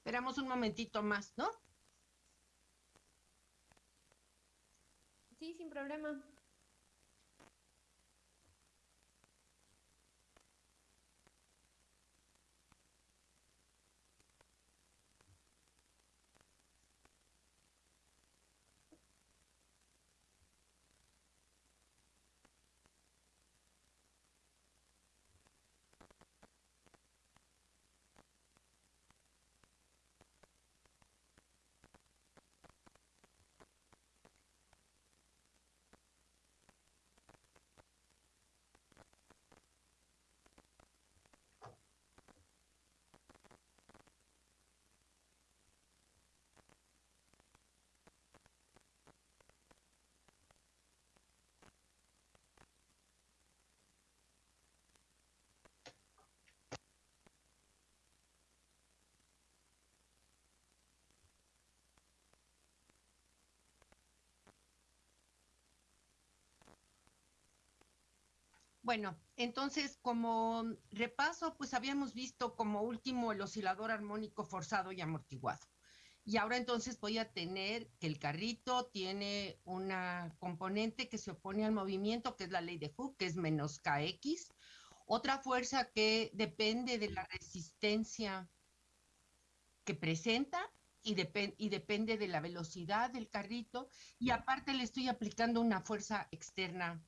Esperamos un momentito más, ¿no? Sí, sin problema. Bueno, entonces como repaso, pues habíamos visto como último el oscilador armónico forzado y amortiguado. Y ahora entonces voy a tener que el carrito tiene una componente que se opone al movimiento, que es la ley de Hooke, que es menos KX. Otra fuerza que depende de la resistencia que presenta y, y depende de la velocidad del carrito. Y aparte le estoy aplicando una fuerza externa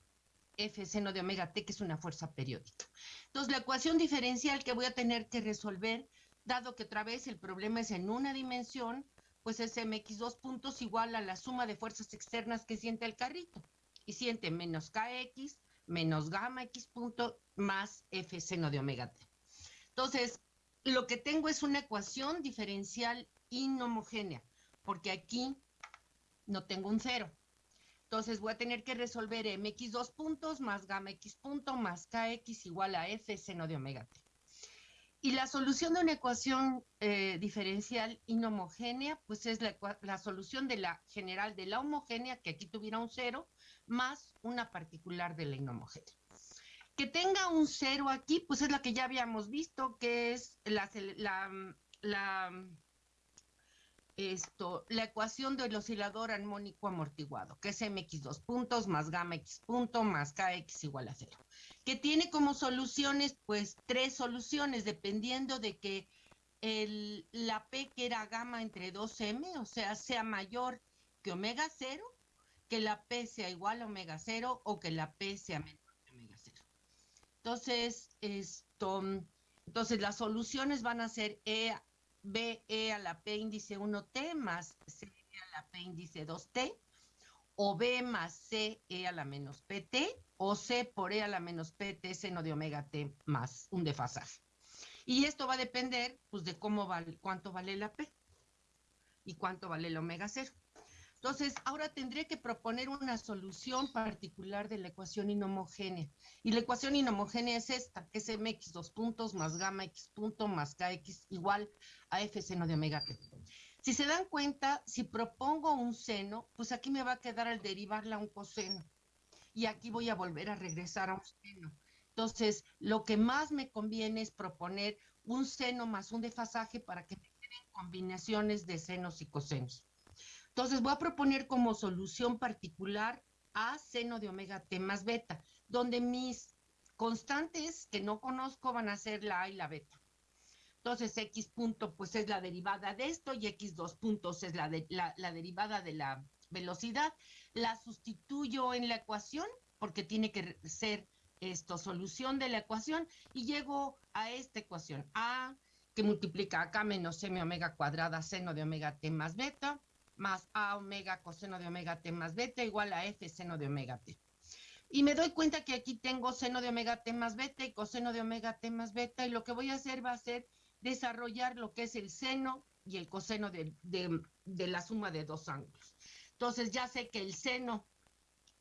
F seno de omega t, que es una fuerza periódica. Entonces, la ecuación diferencial que voy a tener que resolver, dado que otra vez el problema es en una dimensión, pues es mx dos puntos igual a la suma de fuerzas externas que siente el carrito. Y siente menos kx menos gamma x punto más f seno de omega t. Entonces, lo que tengo es una ecuación diferencial inhomogénea, porque aquí no tengo un cero. Entonces voy a tener que resolver mx dos puntos más gamma x punto más kx igual a f seno de omega t. Y la solución de una ecuación eh, diferencial inhomogénea, pues es la, la, solución de la general de la homogénea, que aquí tuviera un cero, más una particular de la inhomogénea. Que tenga un cero aquí, pues es la que ya habíamos visto, que es la, esto, la ecuación del oscilador armónico amortiguado, que es mx dos puntos más gamma x punto más kx igual a cero, que tiene como soluciones, pues, tres soluciones, dependiendo de que el, la P que era gamma entre 2m, o sea, sea mayor que omega cero, que la P sea igual a omega cero o que la P sea menor que omega cero. Entonces, esto, entonces las soluciones van a ser E B e a la P índice 1T más C e a la P índice 2T, o B más C E a la menos PT, o C por E a la menos PT seno de omega T más un desfasaje. Y esto va a depender, pues, de cómo vale, cuánto vale la P y cuánto vale el omega 0. Entonces, ahora tendré que proponer una solución particular de la ecuación inhomogénea. Y la ecuación inhomogénea es esta, que es mx dos puntos más gamma x punto más kx igual a f seno de omega t. Si se dan cuenta, si propongo un seno, pues aquí me va a quedar al derivarla un coseno. Y aquí voy a volver a regresar a un seno. Entonces, lo que más me conviene es proponer un seno más un desfasaje para que me queden combinaciones de senos y cosenos. Entonces voy a proponer como solución particular a seno de omega t más beta, donde mis constantes que no conozco van a ser la a y la beta. Entonces x punto pues es la derivada de esto y x dos puntos es la, la derivada de la velocidad. La sustituyo en la ecuación porque tiene que ser esto solución de la ecuación y llego a esta ecuación a que multiplica acá menos m omega cuadrada seno de omega t más beta más A omega coseno de omega t más beta igual a F seno de omega t. Y me doy cuenta que aquí tengo seno de omega t más beta y coseno de omega t más beta y lo que voy a hacer va a ser desarrollar lo que es el seno y el coseno de, de la suma de dos ángulos. Entonces ya sé que el seno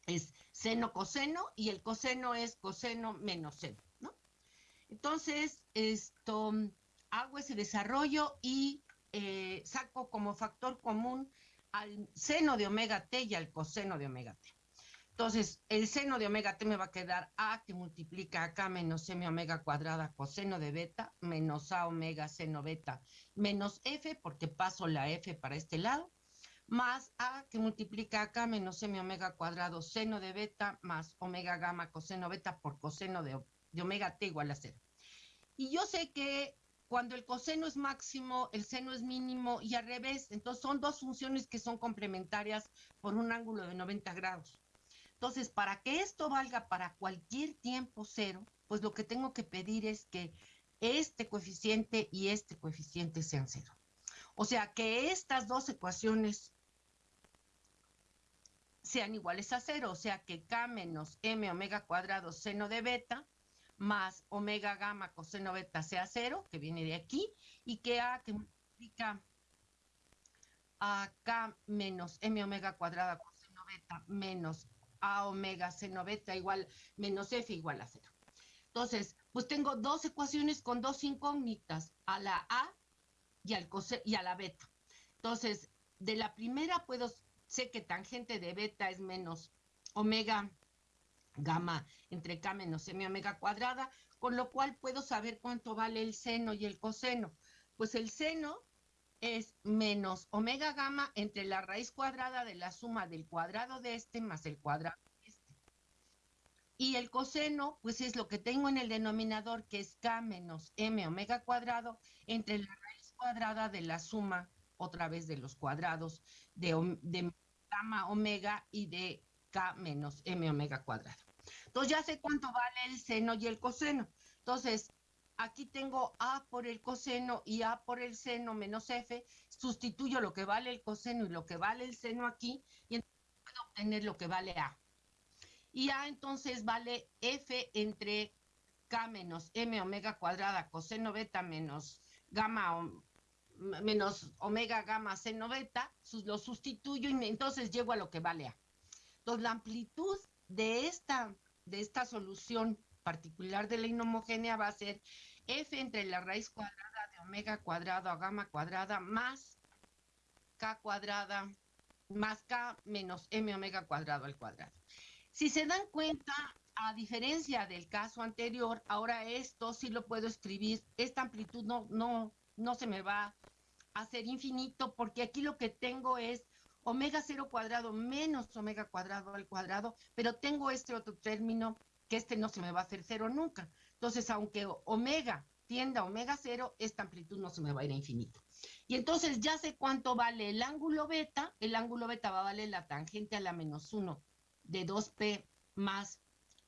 es seno coseno y el coseno es coseno menos seno, ¿no? Entonces, esto hago ese desarrollo y eh, saco como factor común al seno de omega t y al coseno de omega t. Entonces, el seno de omega t me va a quedar A que multiplica acá menos m omega cuadrada coseno de beta menos A omega seno beta menos F porque paso la F para este lado más A que multiplica acá menos m omega cuadrado seno de beta más omega gamma coseno beta por coseno de, de omega t igual a cero. Y yo sé que cuando el coseno es máximo, el seno es mínimo y al revés. Entonces son dos funciones que son complementarias por un ángulo de 90 grados. Entonces, para que esto valga para cualquier tiempo cero, pues lo que tengo que pedir es que este coeficiente y este coeficiente sean cero. O sea, que estas dos ecuaciones sean iguales a cero, o sea, que K menos M omega cuadrado seno de beta más omega gamma coseno beta sea cero, que viene de aquí, y que A que multiplica a K menos M omega cuadrada coseno beta menos a omega seno beta igual menos f igual a cero. Entonces, pues tengo dos ecuaciones con dos incógnitas, a la a y, al y a la beta. Entonces, de la primera puedo, sé que tangente de beta es menos omega gamma entre k menos m omega cuadrada, con lo cual puedo saber cuánto vale el seno y el coseno. Pues el seno es menos omega gamma entre la raíz cuadrada de la suma del cuadrado de este más el cuadrado de este. Y el coseno, pues es lo que tengo en el denominador, que es k menos m omega cuadrado entre la raíz cuadrada de la suma, otra vez de los cuadrados de, de gamma omega y de k menos m omega cuadrado. Entonces ya sé cuánto vale el seno y el coseno. Entonces, aquí tengo A por el coseno y A por el seno menos F, sustituyo lo que vale el coseno y lo que vale el seno aquí y entonces puedo obtener lo que vale A. Y A entonces vale F entre K menos M omega cuadrada coseno beta menos gamma menos omega gamma seno beta, lo sustituyo y entonces llego a lo que vale A. Entonces la amplitud de esta, de esta solución particular de la inhomogénea va a ser f entre la raíz cuadrada de omega cuadrado a gamma cuadrada más k cuadrada más k menos m omega cuadrado al cuadrado. Si se dan cuenta, a diferencia del caso anterior, ahora esto sí lo puedo escribir, esta amplitud no, no, no se me va a hacer infinito porque aquí lo que tengo es omega cero cuadrado menos omega cuadrado al cuadrado, pero tengo este otro término que este no se me va a hacer cero nunca. Entonces, aunque omega tienda a omega cero, esta amplitud no se me va a ir a infinito. Y entonces ya sé cuánto vale el ángulo beta. El ángulo beta va a valer la tangente a la menos 1 de 2p más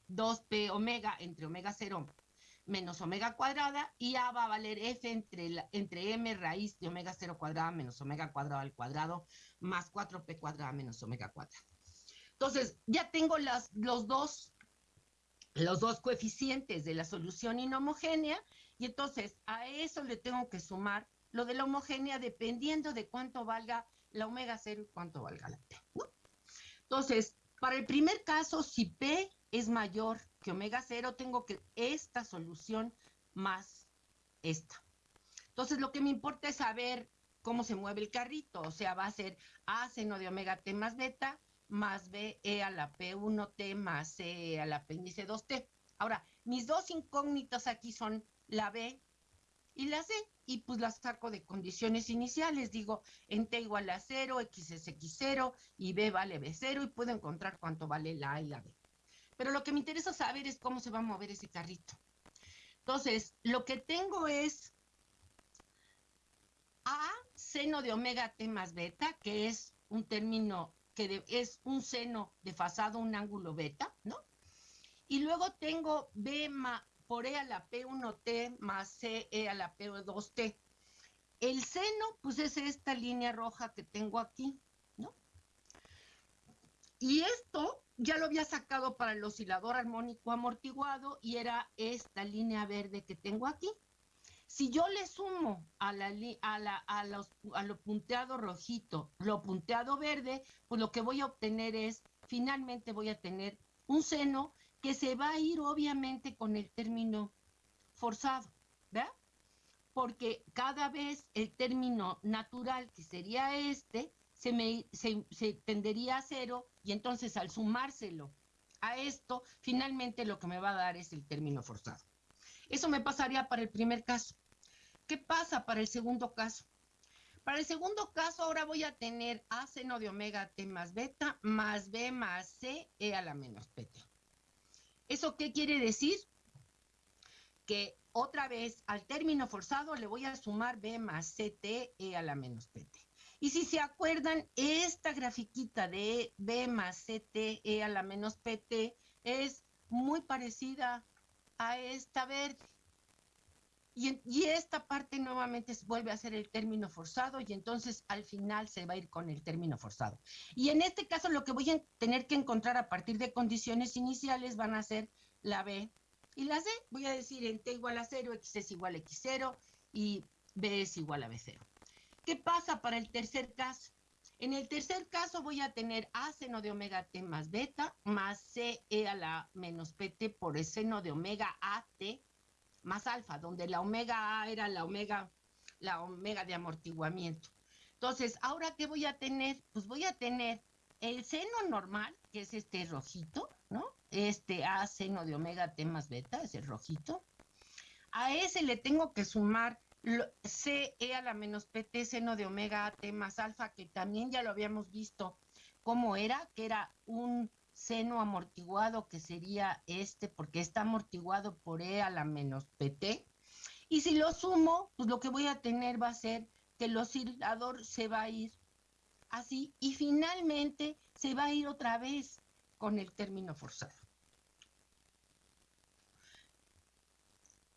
2p omega entre omega cero menos omega cuadrada y A va a valer F entre, entre M raíz de omega cero cuadrada menos omega cuadrado al cuadrado más 4P cuadrada menos omega cuadrado. Entonces, ya tengo las, los dos los dos coeficientes de la solución inhomogénea y entonces a eso le tengo que sumar lo de la homogénea dependiendo de cuánto valga la omega cero y cuánto valga la P. Entonces, para el primer caso, si P es mayor que omega cero, tengo que esta solución más esta. Entonces, lo que me importa es saber cómo se mueve el carrito, o sea, va a ser A seno de omega T más beta más B e a la P1T más C a la P índice 2T. Ahora, mis dos incógnitas aquí son la B y la C, y pues las saco de condiciones iniciales. Digo, en T igual a 0, X es X0 y B vale B0 y puedo encontrar cuánto vale la A y la B. Pero lo que me interesa saber es cómo se va a mover ese carrito. Entonces, lo que tengo es A seno de omega T más beta, que es un término que es un seno desfasado, un ángulo beta, ¿no? Y luego tengo B por E a la P1T más C E a la P2T. El seno, pues es esta línea roja que tengo aquí, ¿no? Y esto ya lo había sacado para el oscilador armónico amortiguado y era esta línea verde que tengo aquí. Si yo le sumo a, la, a, la, a, los, a lo punteado rojito, lo punteado verde, pues lo que voy a obtener es, finalmente voy a tener un seno que se va a ir obviamente con el término forzado, ¿verdad? Porque cada vez el término natural, que sería este, se, me, se, tendería a cero y entonces al sumárselo a esto, finalmente lo que me va a dar es el término forzado. Eso me pasaría para el primer caso. ¿Qué pasa para el segundo caso? Para el segundo caso, ahora voy a tener A seno de omega T más beta más B más C E a la menos PT. ¿Eso qué quiere decir? Que otra vez al término forzado le voy a sumar B más CT E a la menos PT. Y si se acuerdan, esta grafiquita de B más CT E a la menos PT es muy parecida a esta verde. Y, esta parte nuevamente vuelve a ser el término forzado y entonces al final se va a ir con el término forzado. Y en este caso lo que voy a tener que encontrar a partir de condiciones iniciales van a ser la B y la C. Voy a decir en T igual a 0, X es igual a X0 y B es igual a B0. ¿Qué pasa para el tercer caso? En el tercer caso voy a tener A seno de omega T más beta más C E a la menos PT por el seno de omega AT más alfa, donde la omega A era la omega, la omega de amortiguamiento. Entonces, ¿ahora qué voy a tener? Pues voy a tener el seno normal, que es este rojito, ¿no? Este A seno de omega T más beta, es el rojito. A ese le tengo que sumar C E a la menos PT seno de omega T más alfa, que también ya lo habíamos visto cómo era, que era un seno amortiguado, que sería este, porque está amortiguado por E a la menos PT. Y si lo sumo, pues lo que voy a tener va a ser que el oscilador se va a ir así y finalmente se va a ir otra vez con el término forzado.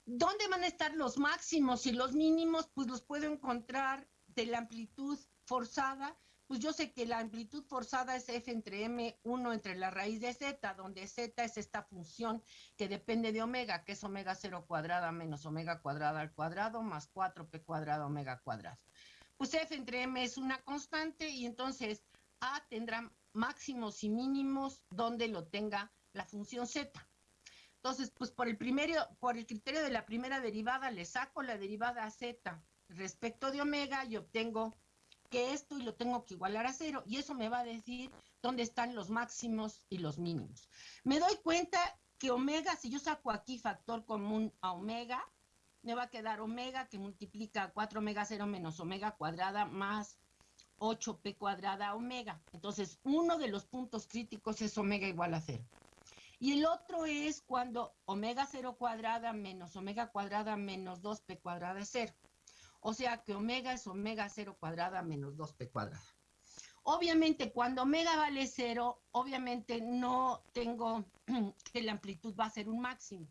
¿Dónde van a estar los máximos y los mínimos? Pues los puedo encontrar de la amplitud forzada pues yo sé que la amplitud forzada es f entre m, 1 entre la raíz de z, donde z es esta función que depende de omega, que es omega 0 cuadrada menos omega cuadrada al cuadrado más 4p cuadrada omega cuadrado. Pues f entre m es una constante y entonces a tendrá máximos y mínimos donde lo tenga la función z. Entonces, pues por el, primero, por el criterio de la primera derivada le saco la derivada z respecto de omega y obtengo que esto y lo tengo que igualar a cero y eso me va a decir dónde están los máximos y los mínimos. Me doy cuenta que omega, si yo saco aquí factor común a omega, me va a quedar omega que multiplica 4 omega 0 menos omega cuadrada más 8p cuadrada omega. Entonces, uno de los puntos críticos es omega igual a cero. Y el otro es cuando omega 0 cuadrada menos omega cuadrada menos 2p cuadrada es cero. O sea que omega es omega 0 cuadrada menos 2p cuadrada. Obviamente, cuando omega vale 0, obviamente no tengo que la amplitud va a ser un máximo.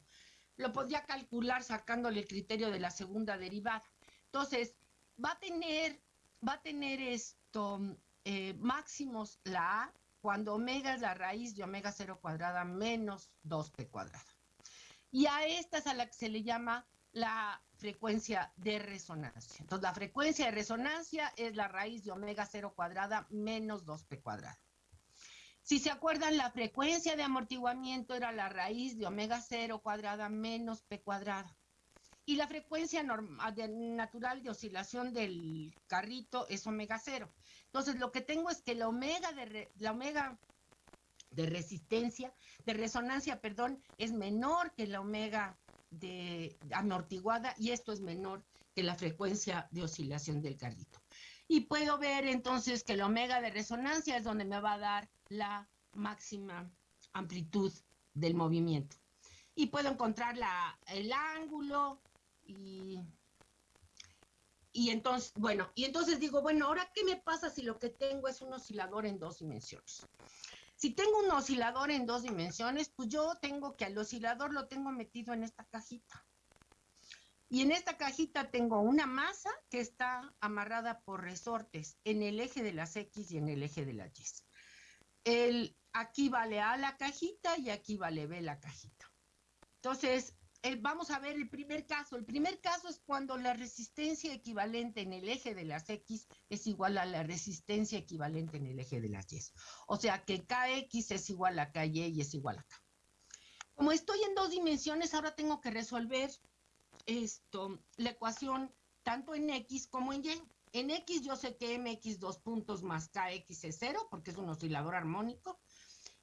Lo podría calcular sacándole el criterio de la segunda derivada. Entonces, va a tener, va a tener esto eh, máximos la A cuando omega es la raíz de omega 0 cuadrada menos 2p cuadrada. Y a esta es a la que se le llama la frecuencia de resonancia. Entonces, la frecuencia de resonancia es la raíz de omega 0 cuadrada menos 2p cuadrada. Si se acuerdan, la frecuencia de amortiguamiento era la raíz de omega 0 cuadrada menos p cuadrada. Y la frecuencia natural de oscilación del carrito es omega 0. Entonces, lo que tengo es que la omega de, la omega de resistencia, de resonancia, perdón, es menor que la omega de amortiguada y esto es menor que la frecuencia de oscilación del carrito. Y puedo ver entonces que el omega de resonancia es donde me va a dar la máxima amplitud del movimiento. Y puedo encontrar la, el ángulo y, y entonces, bueno, y entonces digo, bueno, ahora qué me pasa si lo que tengo es un oscilador en dos dimensiones. Si tengo un oscilador en dos dimensiones, pues yo tengo que al oscilador lo tengo metido en esta cajita. Y en esta cajita tengo una masa que está amarrada por resortes en el eje de las X y en el eje de las Y. El, aquí vale A la cajita y aquí vale B la cajita. Entonces, vamos a ver el primer caso. El primer caso es cuando la resistencia equivalente en el eje de las X es igual a la resistencia equivalente en el eje de las Y. O sea que KX es igual a KY y es igual a K. Como estoy en dos dimensiones, ahora tengo que resolver esto, la ecuación tanto en X como en Y. En X yo sé que MX dos puntos más KX es cero, porque es un oscilador armónico.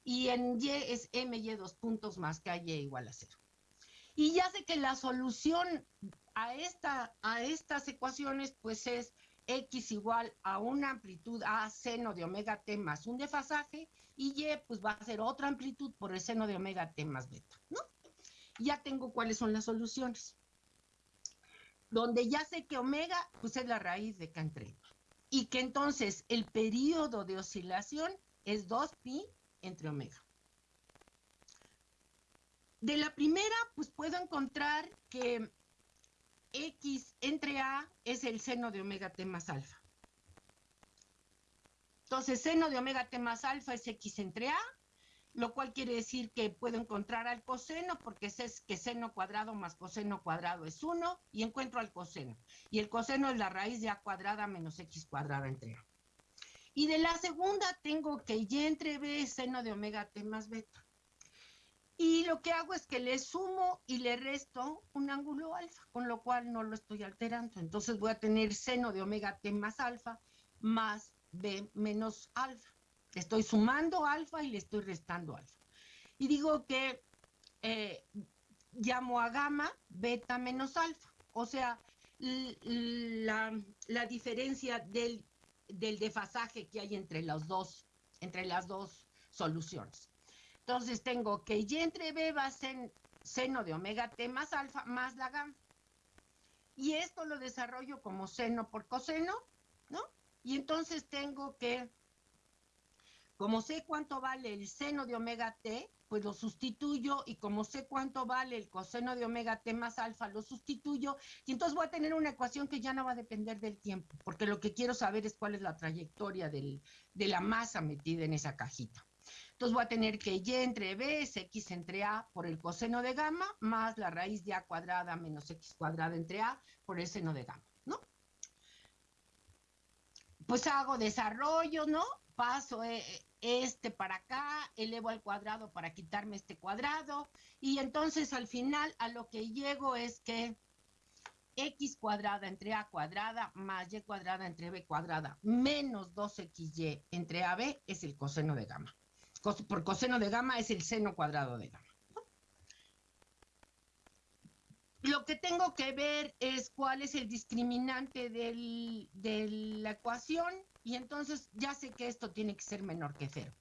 y en Y es MY dos puntos más que Y igual a cero. Y ya sé que la solución a, esta, a estas ecuaciones pues es X igual a una amplitud A seno de omega T más un desfasaje y Y pues va a ser otra amplitud por el seno de omega T más beta, ¿no? Ya tengo cuáles son las soluciones. Donde ya sé que omega pues es la raíz de K entre y que entonces el periodo de oscilación es 2pi entre omega. De la primera, pues puedo encontrar que X entre A es el seno de omega T más alfa. Entonces, seno de omega T más alfa es X entre A, lo cual quiere decir que puedo encontrar al coseno, porque es que seno cuadrado más coseno cuadrado es 1, y encuentro al coseno. Y el coseno es la raíz de A cuadrada menos X cuadrada entre A. Y de la segunda tengo que Y entre B es seno de omega T más beta. Y lo que hago es que le sumo y le resto un ángulo alfa, con lo cual no lo estoy alterando. Entonces voy a tener seno de omega t más alfa más b menos alfa. Estoy sumando alfa y le estoy restando alfa. Y digo que eh, llamo a gamma beta menos alfa. O sea, la, diferencia del, del desfasaje que hay entre, los dos, entre las dos soluciones. Entonces tengo que Y entre B va a ser seno de omega T más alfa más la gamma. Y esto lo desarrollo como seno por coseno, ¿no? Y entonces tengo que, como sé cuánto vale el seno de omega T, pues lo sustituyo y como sé cuánto vale el coseno de omega T más alfa, lo sustituyo y entonces voy a tener una ecuación que ya no va a depender del tiempo, porque lo que quiero saber es cuál es la trayectoria de la masa metida en esa cajita. Entonces voy a tener que y entre b es x entre a por el coseno de gamma más la raíz de a cuadrada menos x cuadrada entre a por el seno de gamma, ¿no? Pues hago desarrollo, ¿no? Paso eh, este para acá, elevo al cuadrado para quitarme este cuadrado y entonces al final a lo que llego es que x cuadrada entre a cuadrada más y cuadrada entre b cuadrada menos 2xy entre ab es el coseno de gamma por coseno de gamma es el seno cuadrado de gamma. Lo que tengo que ver es cuál es el discriminante de la ecuación y entonces ya sé que esto tiene que ser menor que cero.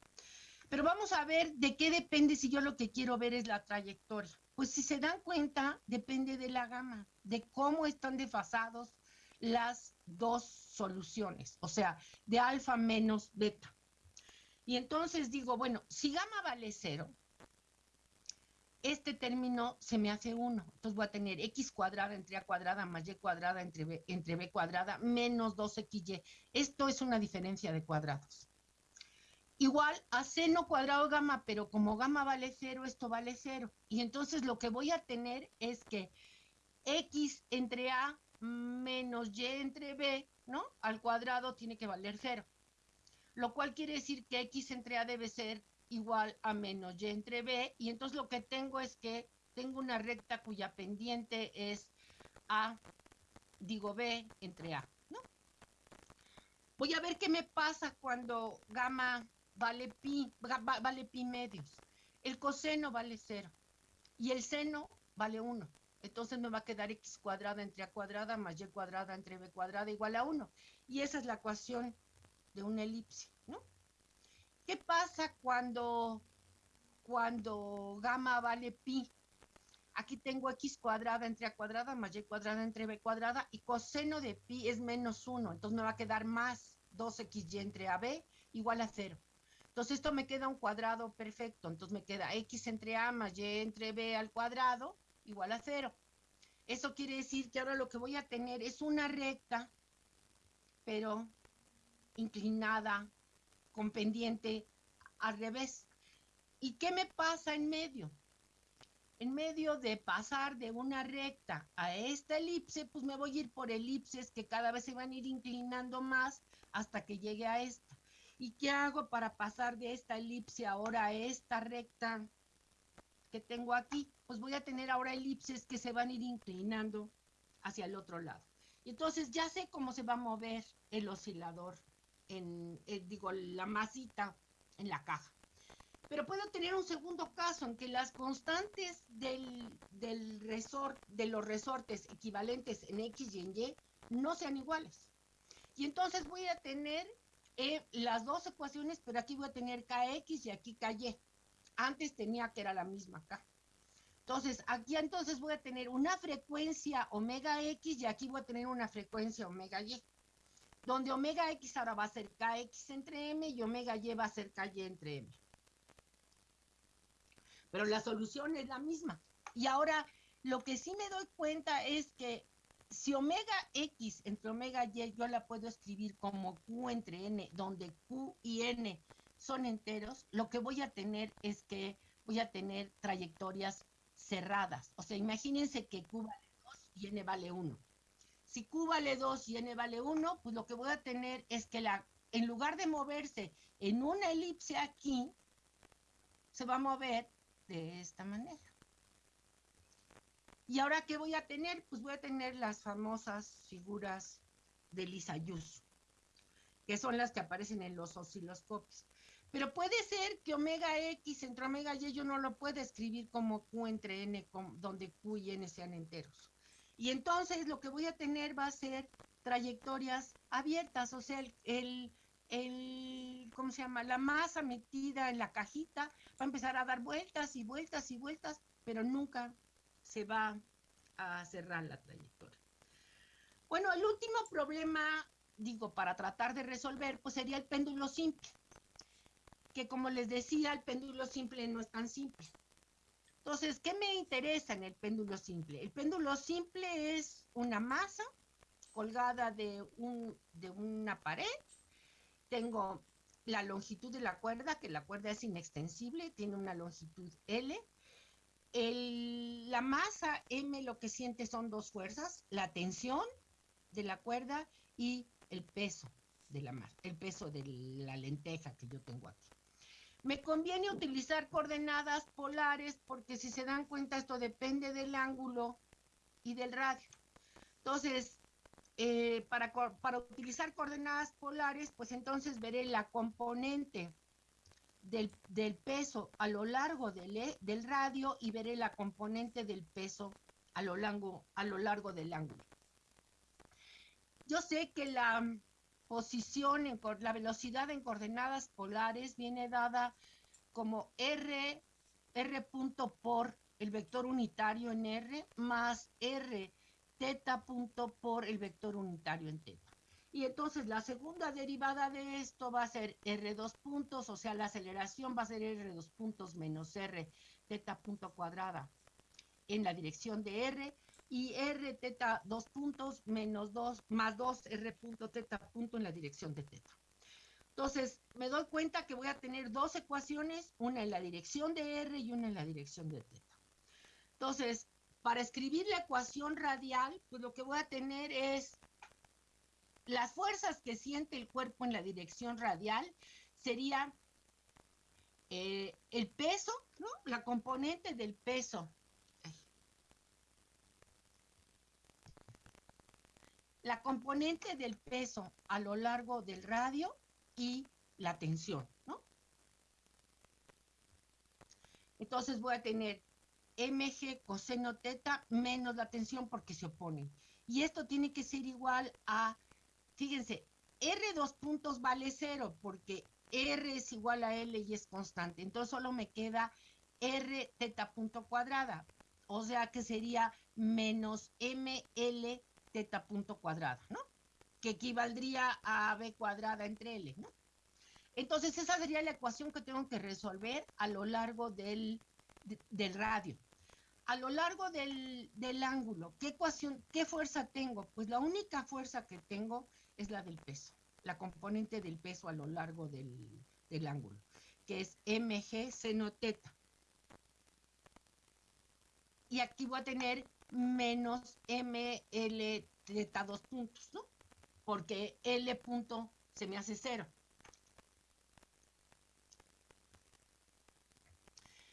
Pero vamos a ver de qué depende si yo lo que quiero ver es la trayectoria. Pues si se dan cuenta, depende de la gama, de cómo están desfasados las dos soluciones, o sea, de alfa menos beta. Y entonces digo, bueno, si gamma vale cero, este término se me hace uno. Entonces voy a tener x cuadrada entre a cuadrada más y cuadrada entre b, entre b cuadrada menos 2xy. Esto es una diferencia de cuadrados. Igual a seno cuadrado gamma, pero como gamma vale cero, esto vale cero. Y entonces lo que voy a tener es que x entre a menos y entre b, ¿no? Al cuadrado tiene que valer cero lo cual quiere decir que x entre a debe ser igual a menos y entre b, y entonces lo que tengo es que tengo una recta cuya pendiente es a, digo b entre a, ¿no? Voy a ver qué me pasa cuando gamma vale pi, vale pi medios. El coseno vale cero y el seno vale 1. Entonces me va a quedar x cuadrada entre a cuadrada más y cuadrada entre b cuadrada igual a 1. Y esa es la ecuación de una elipse, ¿no? ¿Qué pasa cuando, cuando gamma vale pi? Aquí tengo x cuadrada entre a cuadrada más y cuadrada entre b cuadrada y coseno de pi es menos 1, entonces me va a quedar más 2xy entre ab igual a 0. Entonces esto me queda un cuadrado perfecto, entonces me queda x entre a más y entre b al cuadrado igual a 0. Eso quiere decir que ahora lo que voy a tener es una recta, pero inclinada, con pendiente al revés. ¿Y qué me pasa en medio? En medio de pasar de una recta a esta elipse, pues me voy a ir por elipses que cada vez se van a ir inclinando más hasta que llegue a esta. ¿Y qué hago para pasar de esta elipse ahora a esta recta que tengo aquí? Pues voy a tener ahora elipses que se van a ir inclinando hacia el otro lado. Y entonces ya sé cómo se va a mover el oscilador en, eh, digo, la masita en la caja. Pero puedo tener un segundo caso en que las constantes del, del resort, de los resortes equivalentes en X y en Y no sean iguales. Y entonces voy a tener eh, las dos ecuaciones, pero aquí voy a tener KX y aquí KY. Antes tenía que era la misma K. Entonces, aquí entonces voy a tener una frecuencia omega X y aquí voy a tener una frecuencia omega Y. Donde omega X ahora va a ser KX entre M y omega Y va a ser KY entre M pero la solución es la misma. Y ahora lo que sí me doy cuenta es que si omega x entre omega y yo la puedo escribir como q entre n, donde q y n son enteros, lo que voy a tener es que voy a tener trayectorias cerradas. O sea, imagínense que q vale 2 y n vale 1. Si q vale 2 y n vale 1, pues lo que voy a tener es que la, en lugar de moverse en una elipse aquí, se va a mover de esta manera. ¿Y ahora qué voy a tener? Pues voy a tener las famosas figuras de Lisa Yus, que son las que aparecen en los osciloscopios. Pero puede ser que omega X entre omega Y yo no lo pueda escribir como Q entre N, donde Q y N sean enteros. Y entonces lo que voy a tener va a ser trayectorias abiertas, o sea, el el, ¿cómo se llama? La masa metida en la cajita va a empezar a dar vueltas y vueltas y vueltas, pero nunca se va a cerrar la trayectoria. Bueno, el último problema, digo, para tratar de resolver, pues sería el péndulo simple, que como les decía, el péndulo simple no es tan simple. Entonces, ¿qué me interesa en el péndulo simple? El péndulo simple es una masa colgada de, un, de una pared tengo la longitud de la cuerda, que la cuerda es inextensible, tiene una longitud L. la masa M lo que siente son dos fuerzas, la tensión de la cuerda y el peso de la masa, el peso de la lenteja que yo tengo aquí. Me conviene utilizar coordenadas polares porque si se dan cuenta esto depende del ángulo y del radio. Entonces, eh, para, para, utilizar coordenadas polares, pues entonces veré la componente del, peso a lo largo del, e, del, radio y veré la componente del peso a lo, largo, a lo largo del ángulo. Yo sé que la posición, en, la velocidad en coordenadas polares viene dada como R, R punto por el vector unitario en R más R teta punto por el vector unitario en teta. Y entonces la segunda derivada de esto va a ser R2 puntos, o sea, la aceleración va a ser R2 puntos menos R teta punto cuadrada en la dirección de R y R teta 2 puntos menos 2 más 2 R punto teta punto en la dirección de teta. Entonces, me doy cuenta que voy a tener dos ecuaciones, una en la dirección de R y una en la dirección de teta. Entonces, para escribir la ecuación radial, pues lo que voy a tener es las fuerzas que siente el cuerpo en la dirección radial sería eh, el peso, ¿no? La componente del peso. La componente del peso a lo largo del radio y la tensión, ¿no? Entonces voy a tener mg coseno teta menos la tensión porque se oponen. Y esto tiene que ser igual a, fíjense, R dos puntos vale cero porque R es igual a L y es constante. Entonces solo me queda R teta punto cuadrada. O sea que sería menos ML teta punto cuadrada, ¿no? Que equivaldría a B cuadrada entre L, ¿no? Entonces esa sería la ecuación que tengo que resolver a lo largo del del radio. A lo largo del, ángulo, ¿qué ecuación, qué fuerza tengo? Pues la única fuerza que tengo es la del peso, la componente del peso a lo largo del, del ángulo, que es mg seno teta. Y aquí voy a tener menos ml teta dos puntos, ¿no? Porque L punto se me hace cero.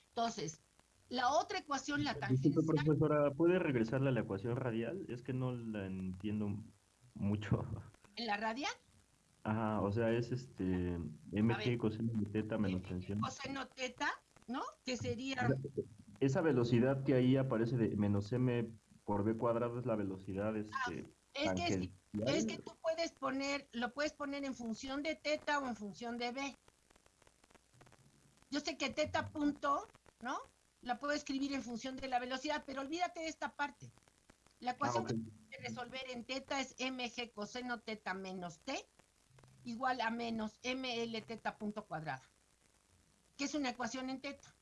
Entonces, la otra ecuación, la tangencial... profesora, ¿puede regresarle a la ecuación radial? Es que no la entiendo mucho. ¿En la radial? Ajá, o sea, es este mg coseno de teta menos tensión. Coseno teta, ¿no? Que sería... Esa velocidad que ahí aparece de menos m por b cuadrado es la velocidad ah, este, es que, es que tú puedes poner, lo puedes poner en función de teta o en función de b. Yo sé que teta punto, ¿no? La puedo escribir en función de la velocidad, pero olvídate de esta parte. La ecuación ah, que que resolver en teta es mg coseno teta menos t igual a menos ml teta punto cuadrado, que es una ecuación en teta.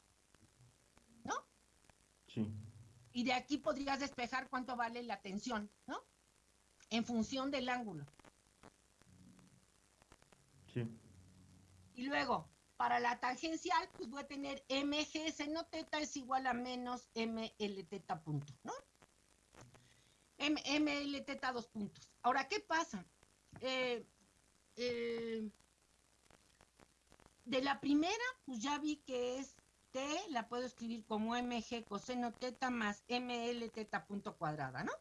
¿No? Sí. Y de aquí podrías despejar cuánto vale la tensión, ¿no? En función del ángulo. Sí. Y luego, para la tangencial, pues voy a tener mg seno teta es igual a menos ml teta punto, ¿no? ml teta dos puntos. Ahora, ¿qué pasa? Eh, eh, de la primera, pues ya vi que es t, la puedo escribir como mg coseno teta más ml teta punto cuadrada, ¿no?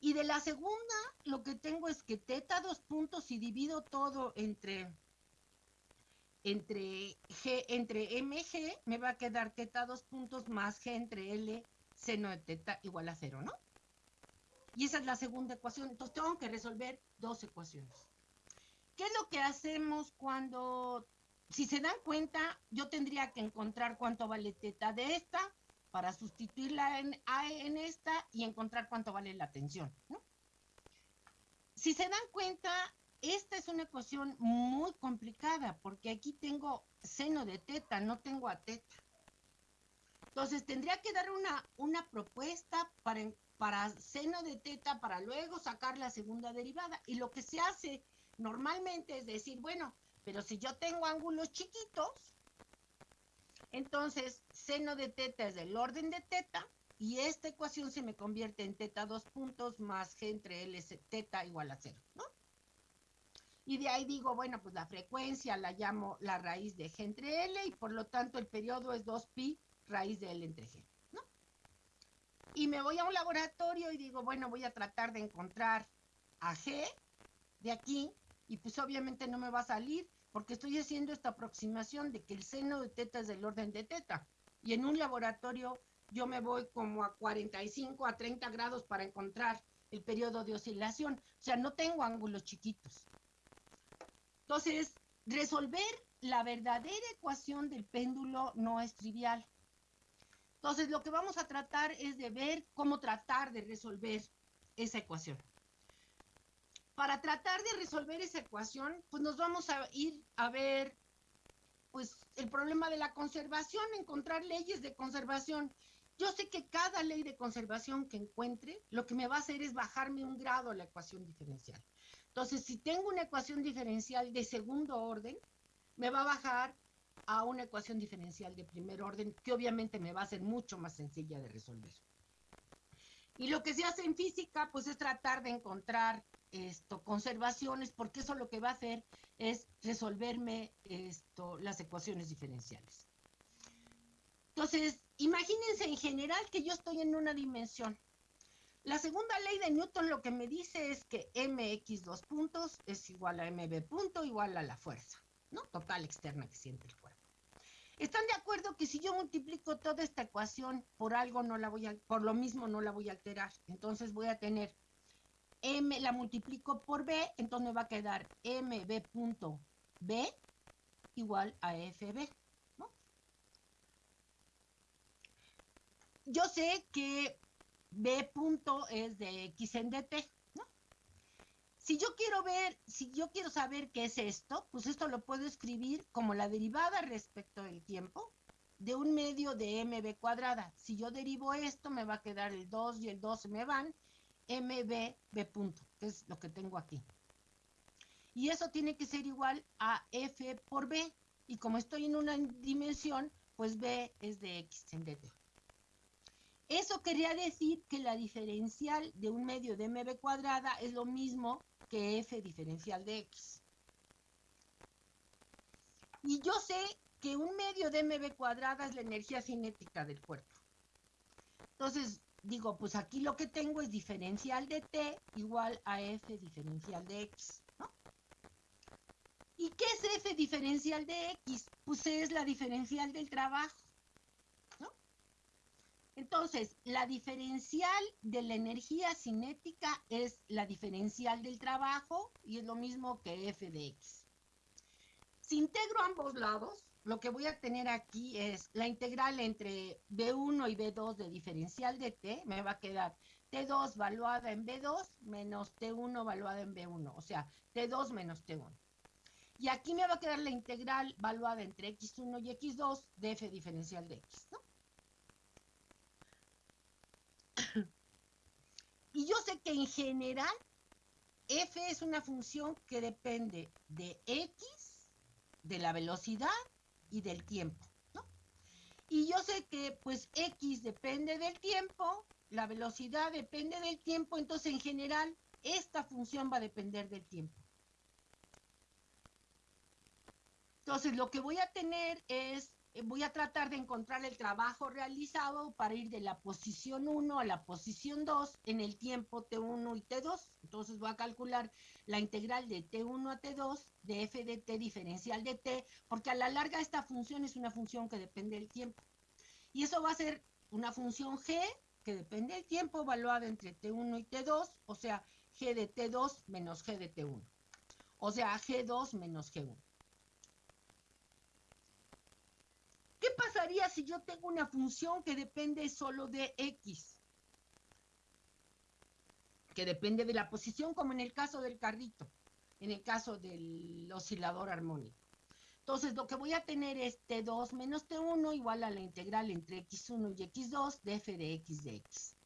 Y de la segunda, lo que tengo es que teta dos puntos y divido todo entre, entre g, entre mg, me va a quedar teta dos puntos más g entre l seno de teta igual a cero, ¿no? Y esa es la segunda ecuación. Entonces tengo que resolver dos ecuaciones. ¿Qué es lo que hacemos cuando, si se dan cuenta, yo tendría que encontrar cuánto vale teta de esta para sustituirla en, en esta y encontrar cuánto vale la tensión? Si se dan cuenta, esta es una ecuación muy complicada porque aquí tengo seno de teta, no tengo a teta. Entonces tendría que dar una, una propuesta para, para seno de teta para luego sacar la segunda derivada. Y lo que se hace normalmente es decir, bueno, pero si yo tengo ángulos chiquitos, entonces seno de teta es del orden de teta y esta ecuación se me convierte en teta dos puntos más g entre L teta igual a cero, ¿no? Y de ahí digo, bueno, pues la frecuencia la llamo la raíz de g entre L y por lo tanto el periodo es 2pi raíz de L entre G, ¿no? Y me voy a un laboratorio y digo, bueno, voy a tratar de encontrar a G de aquí y pues obviamente no me va a salir porque estoy haciendo esta aproximación de que el seno de teta es del orden de teta. Y en un laboratorio yo me voy como a 45 a 30 grados para encontrar el periodo de oscilación. O sea, no tengo ángulos chiquitos. Entonces, resolver la verdadera ecuación del péndulo no es trivial. Entonces, lo que vamos a tratar es de ver cómo tratar de resolver esa ecuación. Para tratar de resolver esa ecuación, pues nos vamos a ir a ver pues el problema de la conservación, encontrar leyes de conservación. Yo sé que cada ley de conservación que encuentre, lo que me va a hacer es bajarme un grado la ecuación diferencial. Entonces, si tengo una ecuación diferencial de segundo orden, me va a bajar a una ecuación diferencial de primer orden, que obviamente me va a ser mucho más sencilla de resolver. Y lo que se hace en física, pues es tratar de encontrar esto, conservaciones, porque eso lo que va a hacer es resolverme esto, las ecuaciones diferenciales. Entonces, imagínense en general que yo estoy en una dimensión. La segunda ley de Newton lo que me dice es que mx dos puntos es igual a mb punto igual a la fuerza, ¿no? Total externa que siente el cuerpo. ¿Están de acuerdo que si yo multiplico toda esta ecuación por algo no la voy a, por lo mismo no la voy a alterar? Entonces voy a tener m, la multiplico por b, entonces me va a quedar mb punto b igual a fb, ¿no? Yo sé que b punto es de x en dt, si yo quiero ver, si yo quiero saber qué es esto, pues esto lo puedo escribir como la derivada respecto del tiempo de un medio de mb cuadrada. Si yo derivo esto, me va a quedar el 2 y el 2 se me van, mb b punto, que es lo que tengo aquí. Y eso tiene que ser igual a f por b. Y como estoy en una dimensión, pues b es de x en dt. Eso quería decir que la diferencial de un medio de mb cuadrada es lo mismo que f diferencial de x. Y yo sé que un medio de mb cuadrada es la energía cinética del cuerpo. Entonces, digo, pues aquí lo que tengo es diferencial de t igual a f diferencial de x, ¿no? ¿Y qué es f diferencial de x? Pues es la diferencial del trabajo. Entonces, la diferencial de la energía cinética es la diferencial del trabajo y es lo mismo que f de x. Si integro ambos lados, lo que voy a tener aquí es la integral entre B1 y B2 de diferencial de T, me va a quedar T2 valuada en B2 menos T1 valuada en B1, o sea, T2 menos T1. Y aquí me va a quedar la integral valuada entre X1 y X2 de F diferencial de X, ¿no? y yo sé que en general F es una función que depende de X, de la velocidad y del tiempo, ¿no? Y yo sé que pues X depende del tiempo, la velocidad depende del tiempo, entonces en general esta función va a depender del tiempo. Entonces lo que voy a tener es, eh, voy a tratar de encontrar el trabajo realizado para ir de la posición 1 a la posición 2 en el tiempo T1 y T2. Entonces voy a calcular la integral de T1 a T2 de f de t diferencial de t, porque a la larga esta función es una función que depende del tiempo. Y eso va a ser una función g que depende del tiempo evaluada entre t1 y t2, o sea, g de t2 menos g de t1. O sea, g2 menos g1. ¿Qué pasaría si yo tengo una función que depende solo de x? Depende de la posición, como en el caso del carrito en el caso del oscilador armónico. Entonces, lo que voy a tener es T2 menos T1 igual a la integral entre X1 y X2 de f de X de X.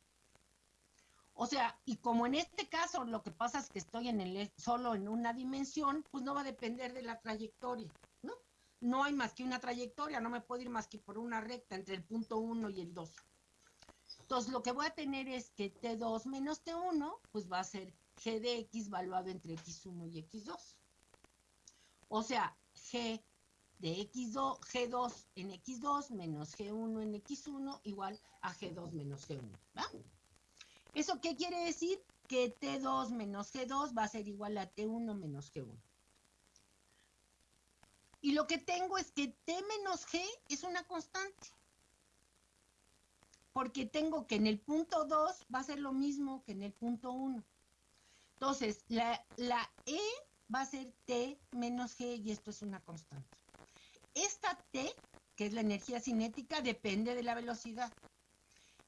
O sea, y como en este caso lo que pasa es que estoy en el, solo en una dimensión, pues no va a depender de la trayectoria, ¿no? No hay más que una trayectoria, no me puedo ir más que por una recta entre el punto 1 y el 2. Entonces, lo que voy a tener es que T2 menos T1, pues va a ser g de x valuado entre x1 y x2. O sea, g de x2, g2 en x2 menos g1 en x1 igual a g2 menos g1. ¿va? ¿Eso qué quiere decir? Que t2 menos g2 va a ser igual a t1 menos g1. Y lo que tengo es que t menos g es una constante. Porque tengo que en el punto 2 va a ser lo mismo que en el punto 1. Entonces, la, E va a ser T menos G y esto es una constante. Esta T, que es la energía cinética, depende de la velocidad.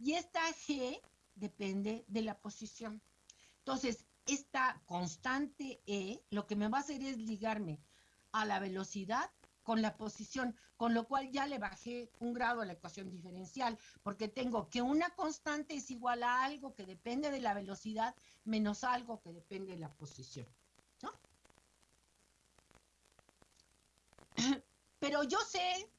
Y esta G depende de la posición. Entonces, esta constante E lo que me va a hacer es ligarme a la velocidad con la posición, con lo cual ya le bajé un grado a la ecuación diferencial, porque tengo que una constante es igual a algo que depende de la velocidad menos algo que depende de la posición. ¿no? Pero yo sé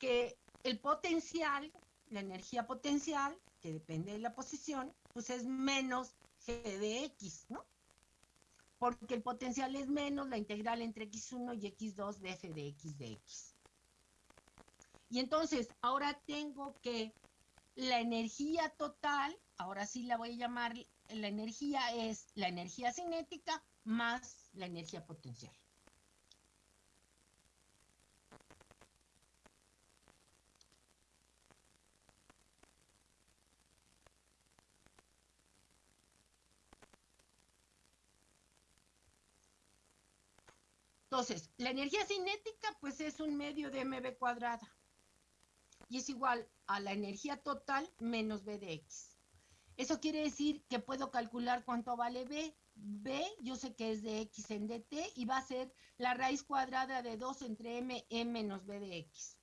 que el potencial, la energía potencial, que depende de la posición, pues es menos g de x, ¿no? Porque el potencial es menos la integral entre x1 y x2 de f de x de x. Y entonces, ahora tengo que la energía total, ahora sí la voy a llamar, la energía es la energía cinética más la energía potencial. Entonces, la energía cinética pues es un medio de mv cuadrada y es igual a la energía total menos b de x. Eso quiere decir que puedo calcular cuánto vale b. b yo sé que es de x en dt y va a ser la raíz cuadrada de 2 entre m, m menos b de x.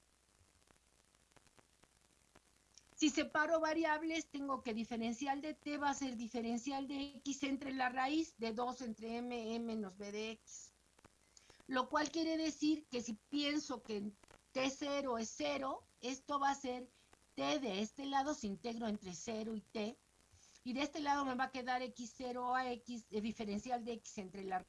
Si separo variables, tengo que diferencial de t va a ser diferencial de x entre la raíz de 2 entre m, m menos b de x lo cual quiere decir que si pienso que T0 es 0, esto va a ser T de este lado se integro entre 0 y T, y de este lado me va a quedar X0 a X, el diferencial de X entre la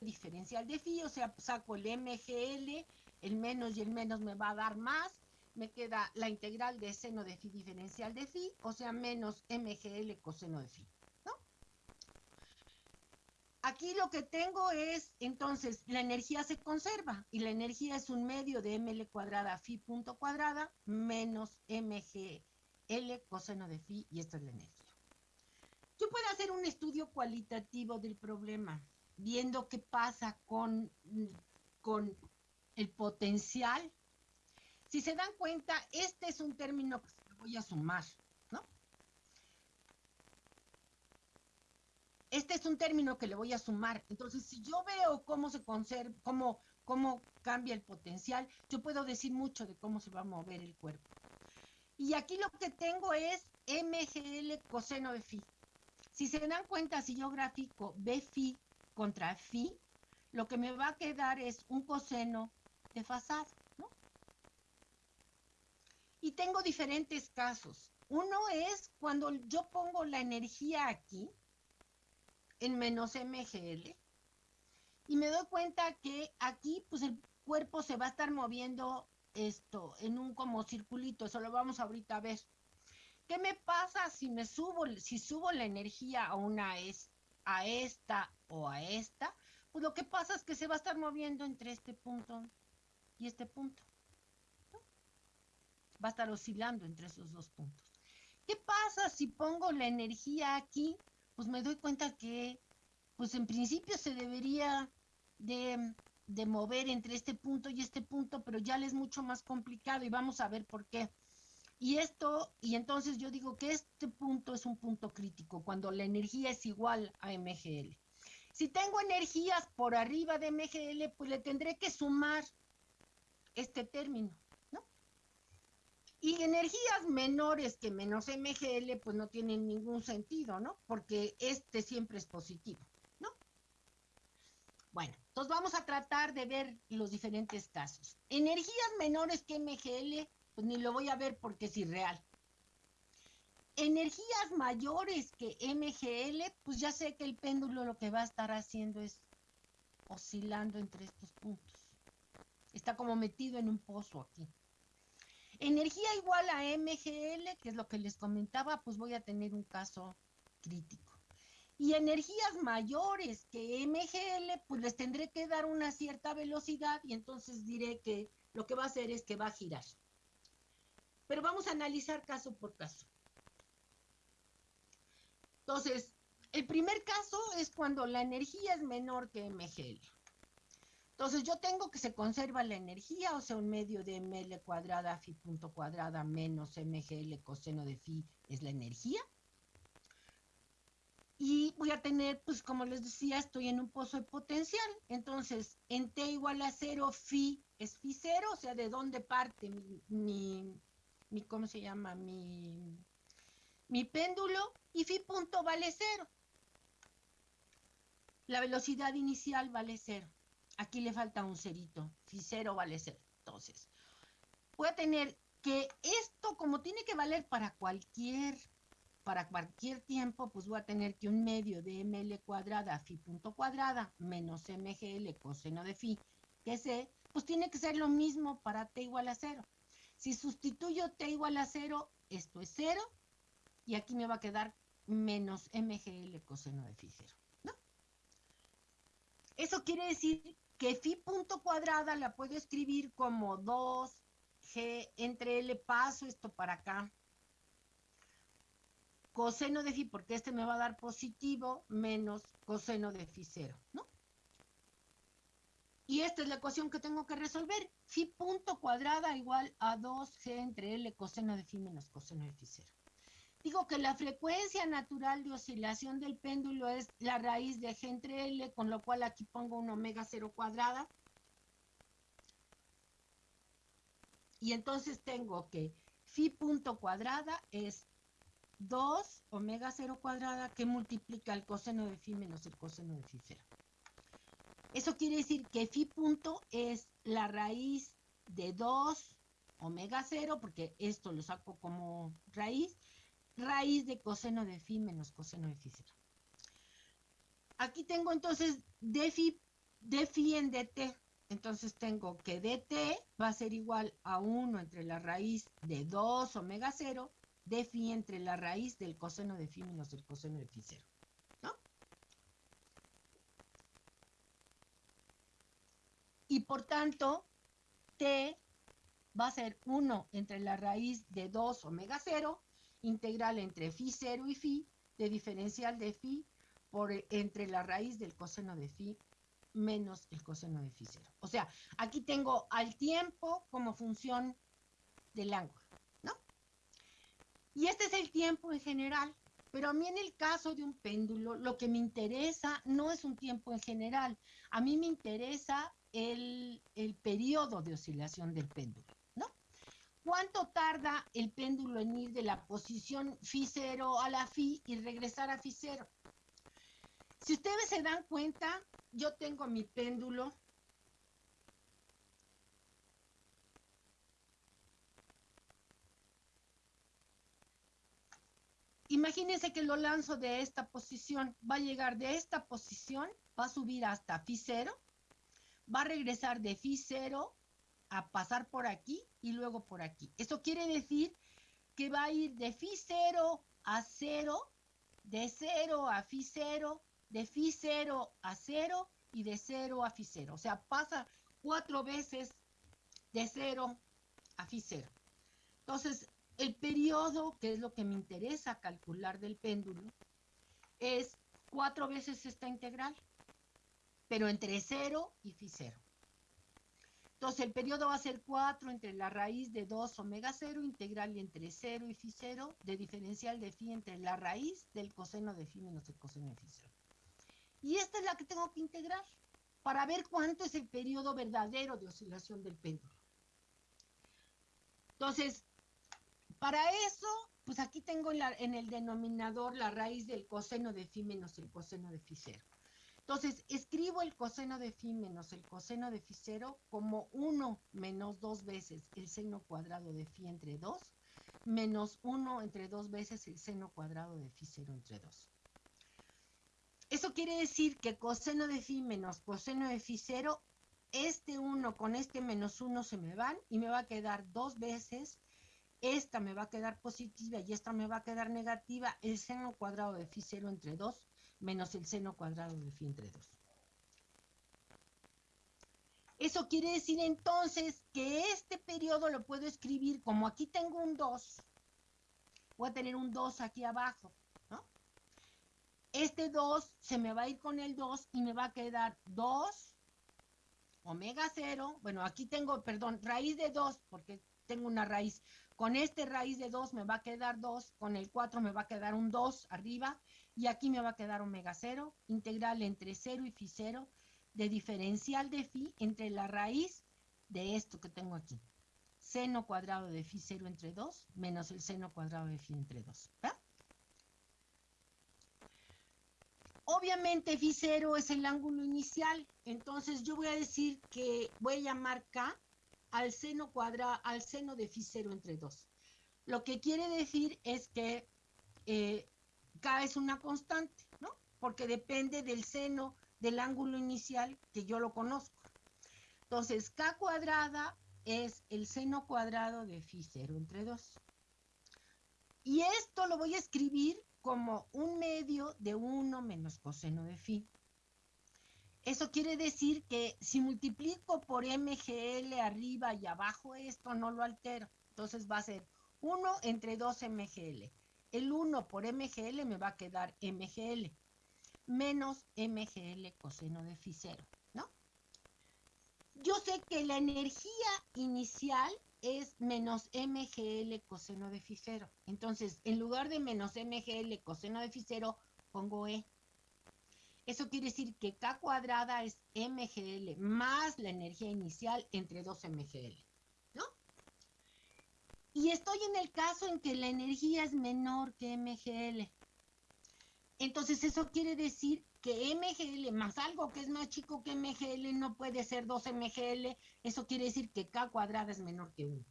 diferencial de phi, o sea, saco el MGL, el menos y el menos me va a dar más, me queda la integral de seno de phi diferencial de phi, o sea, menos MGL coseno de phi. ¿no? Aquí lo que tengo es, entonces, la energía se conserva, y la energía es un medio de ml cuadrada phi punto cuadrada menos MGL coseno de phi, y esta es la energía. Yo puedo hacer un estudio cualitativo del problema, viendo qué pasa con, con el potencial. Si se dan cuenta, este es un término que voy a sumar, ¿no? Este es un término que le voy a sumar. Entonces, si yo veo cómo se conserva, cómo, cómo cambia el potencial, yo puedo decir mucho de cómo se va a mover el cuerpo. Y aquí lo que tengo es MGL coseno de phi. Si se dan cuenta, si yo grafico B phi contra phi, lo que me va a quedar es un coseno desfasado, ¿no? Y tengo diferentes casos. Uno es cuando yo pongo la energía aquí, en menos MGL, y me doy cuenta que aquí, pues el cuerpo se va a estar moviendo esto en un como circulito, eso lo vamos ahorita a ver. ¿Qué me pasa si me subo, si subo la energía a una es, a esta o a esta? Pues lo que pasa es que se va a estar moviendo entre este punto y este punto. Va a estar oscilando entre esos dos puntos. ¿Qué pasa si pongo la energía aquí? Pues me doy cuenta que, pues en principio se debería de, de mover entre este punto y este punto, pero ya le es mucho más complicado y vamos a ver por qué. Y esto, y entonces yo digo que este punto es un punto crítico, cuando la energía es igual a MGL. Si tengo energías por arriba de MGL, pues le tendré que sumar este término, ¿no? Y energías menores que menos MGL, pues no tienen ningún sentido, ¿no? Porque este siempre es positivo, ¿no? Bueno, entonces vamos a tratar de ver los diferentes casos. Energías menores que MGL, pues ni lo voy a ver porque es irreal. Energías mayores que MGL, pues ya sé que el péndulo lo que va a estar haciendo es oscilando entre estos puntos. Está como metido en un pozo aquí. Energía igual a MGL, que es lo que les comentaba, pues voy a tener un caso crítico. Y energías mayores que MGL, pues les tendré que dar una cierta velocidad y entonces diré que lo que va a hacer es que va a girar. Pero vamos a analizar caso por caso. Entonces, el primer caso es cuando la energía es menor que MGL. Entonces yo tengo que se conserva la energía, o sea, un medio de ml cuadrada phi punto cuadrada menos mgl coseno de phi es la energía. Y voy a tener, pues como les decía, estoy en un pozo de potencial. Entonces, en t igual a cero, phi es phi cero, o sea, de dónde parte mi, mi, mi ¿cómo se llama? Mi, mi péndulo. Y phi punto vale cero. La velocidad inicial vale cero. Aquí le falta un cerito. Si cero vale cero. Entonces, voy a tener que esto, como tiene que valer para cualquier, para cualquier tiempo, pues voy a tener que un medio de ml cuadrada phi punto cuadrada menos mgl coseno de phi, que sé, pues tiene que ser lo mismo para t igual a cero. Si sustituyo t igual a cero, esto es cero, y aquí me va a quedar menos mgl coseno de phi cero. ¿no? Eso quiere decir que phi punto cuadrada la puedo escribir como 2g entre L, paso esto para acá. Coseno de phi, porque este me va a dar positivo, menos coseno de phi cero, ¿no? Y esta es la ecuación que tengo que resolver. Phi punto cuadrada igual a 2g entre L coseno de phi menos coseno de phi cero. Digo que la frecuencia natural de oscilación del péndulo es la raíz de g entre L, con lo cual aquí pongo un omega cero cuadrada. Y entonces tengo que phi punto cuadrada es 2 omega cero cuadrada que multiplica el coseno de phi menos el coseno de phi cero. Eso quiere decir que phi punto es la raíz de 2 omega cero, porque esto lo saco como raíz, raíz de coseno de phi menos coseno de phi cero. Aquí tengo entonces de phi de phi en dt. Entonces tengo que dt va a ser igual a 1 entre la raíz de 2 omega 0 de phi entre la raíz del coseno de phi menos el coseno de phi 0. ¿No? Y por tanto, t va a ser 1 entre la raíz de 2 omega 0, integral entre phi 0 y phi, de diferencial de phi por entre la raíz del coseno de phi menos el coseno de phi 0. O sea, aquí tengo al tiempo como función del ángulo, ¿no? Y este es el tiempo en general, pero a mí en el caso de un péndulo, lo que me interesa no es un tiempo en general, a mí me interesa el, el periodo de oscilación del péndulo, ¿no? ¿Cuánto tarda el péndulo en ir de la posición phi 0 a la phi y regresar a phi 0? Si ustedes se dan cuenta, yo tengo mi péndulo. Imagínense que lo lanzo de esta posición. Va a llegar de esta posición, va a subir hasta phi 0, va a regresar de phi 0 a pasar por aquí y luego por aquí. Eso quiere decir que va a ir de phi 0 a 0, de 0 a phi 0, de phi 0 a 0 y de 0 a phi 0. O sea, pasa cuatro veces de 0 a phi 0. Entonces, el periodo, que es lo que me interesa calcular del péndulo, es cuatro veces esta integral, pero entre 0 y phi 0. Entonces, el periodo va a ser 4 entre la raíz de 2 omega 0, integral entre 0 y phi 0, de diferencial de phi entre la raíz del coseno de phi menos el coseno de phi 0. Y esta es la que tengo que integrar para ver cuánto es el periodo verdadero de oscilación del péndulo. Entonces, para eso, pues aquí tengo en, la, en, el denominador la raíz del coseno de phi menos el coseno de phi 0. Entonces, escribo el coseno de phi menos el coseno de phi 0 como 1 menos 2 veces el seno cuadrado de phi entre 2, menos 1 entre 2 veces el seno cuadrado de phi 0 entre 2. Eso quiere decir que coseno de phi menos coseno de phi 0, este 1 con este menos 1 se me van y me va a quedar dos veces. Esta me va a quedar positiva y esta me va a quedar negativa. El seno cuadrado de phi 0 entre 2 menos el seno cuadrado de phi entre 2. Eso quiere decir entonces que este periodo lo puedo escribir como aquí tengo un 2. Voy a tener un 2 aquí abajo. Este 2 se me va a ir con el 2 y me va a quedar 2 omega 0. Bueno, aquí tengo, perdón, raíz de 2 porque tengo una raíz. Con este raíz de 2 me va a quedar 2, con el 4 me va a quedar un 2 arriba y aquí me va a quedar omega 0, integral entre 0 y phi 0 de diferencial de phi entre la raíz de esto que tengo aquí. Seno cuadrado de phi 0 entre 2 menos el seno cuadrado de phi entre 2. ¿verdad? Obviamente phi 0 es el ángulo inicial, entonces yo voy a decir que voy a llamar K al seno cuadrado, al seno de phi 0 entre 2. Lo que quiere decir es que eh, K es una constante, ¿no? Porque depende del seno del ángulo inicial que yo lo conozco. Entonces, K cuadrada es el seno cuadrado de phi 0 entre 2. Y esto lo voy a escribir como un medio de 1 menos coseno de phi. Eso quiere decir que si multiplico por MGL arriba y abajo esto no lo altero. Entonces va a ser 1 entre 2 MGL. El 1 por MGL me va a quedar MGL menos MGL coseno de 0, ¿no? Yo sé que la energía inicial es menos MGL coseno de 0. Entonces, en lugar de menos MGL coseno de 0, pongo E. Eso quiere decir que K cuadrada es MGL más la energía inicial entre 2 MGL, ¿no? Y estoy en el caso en que la energía es menor que MGL. Entonces, eso quiere decir que MGL más algo que es más chico que MGL no puede ser 2 MGL, eso quiere decir que K cuadrada es menor que 1.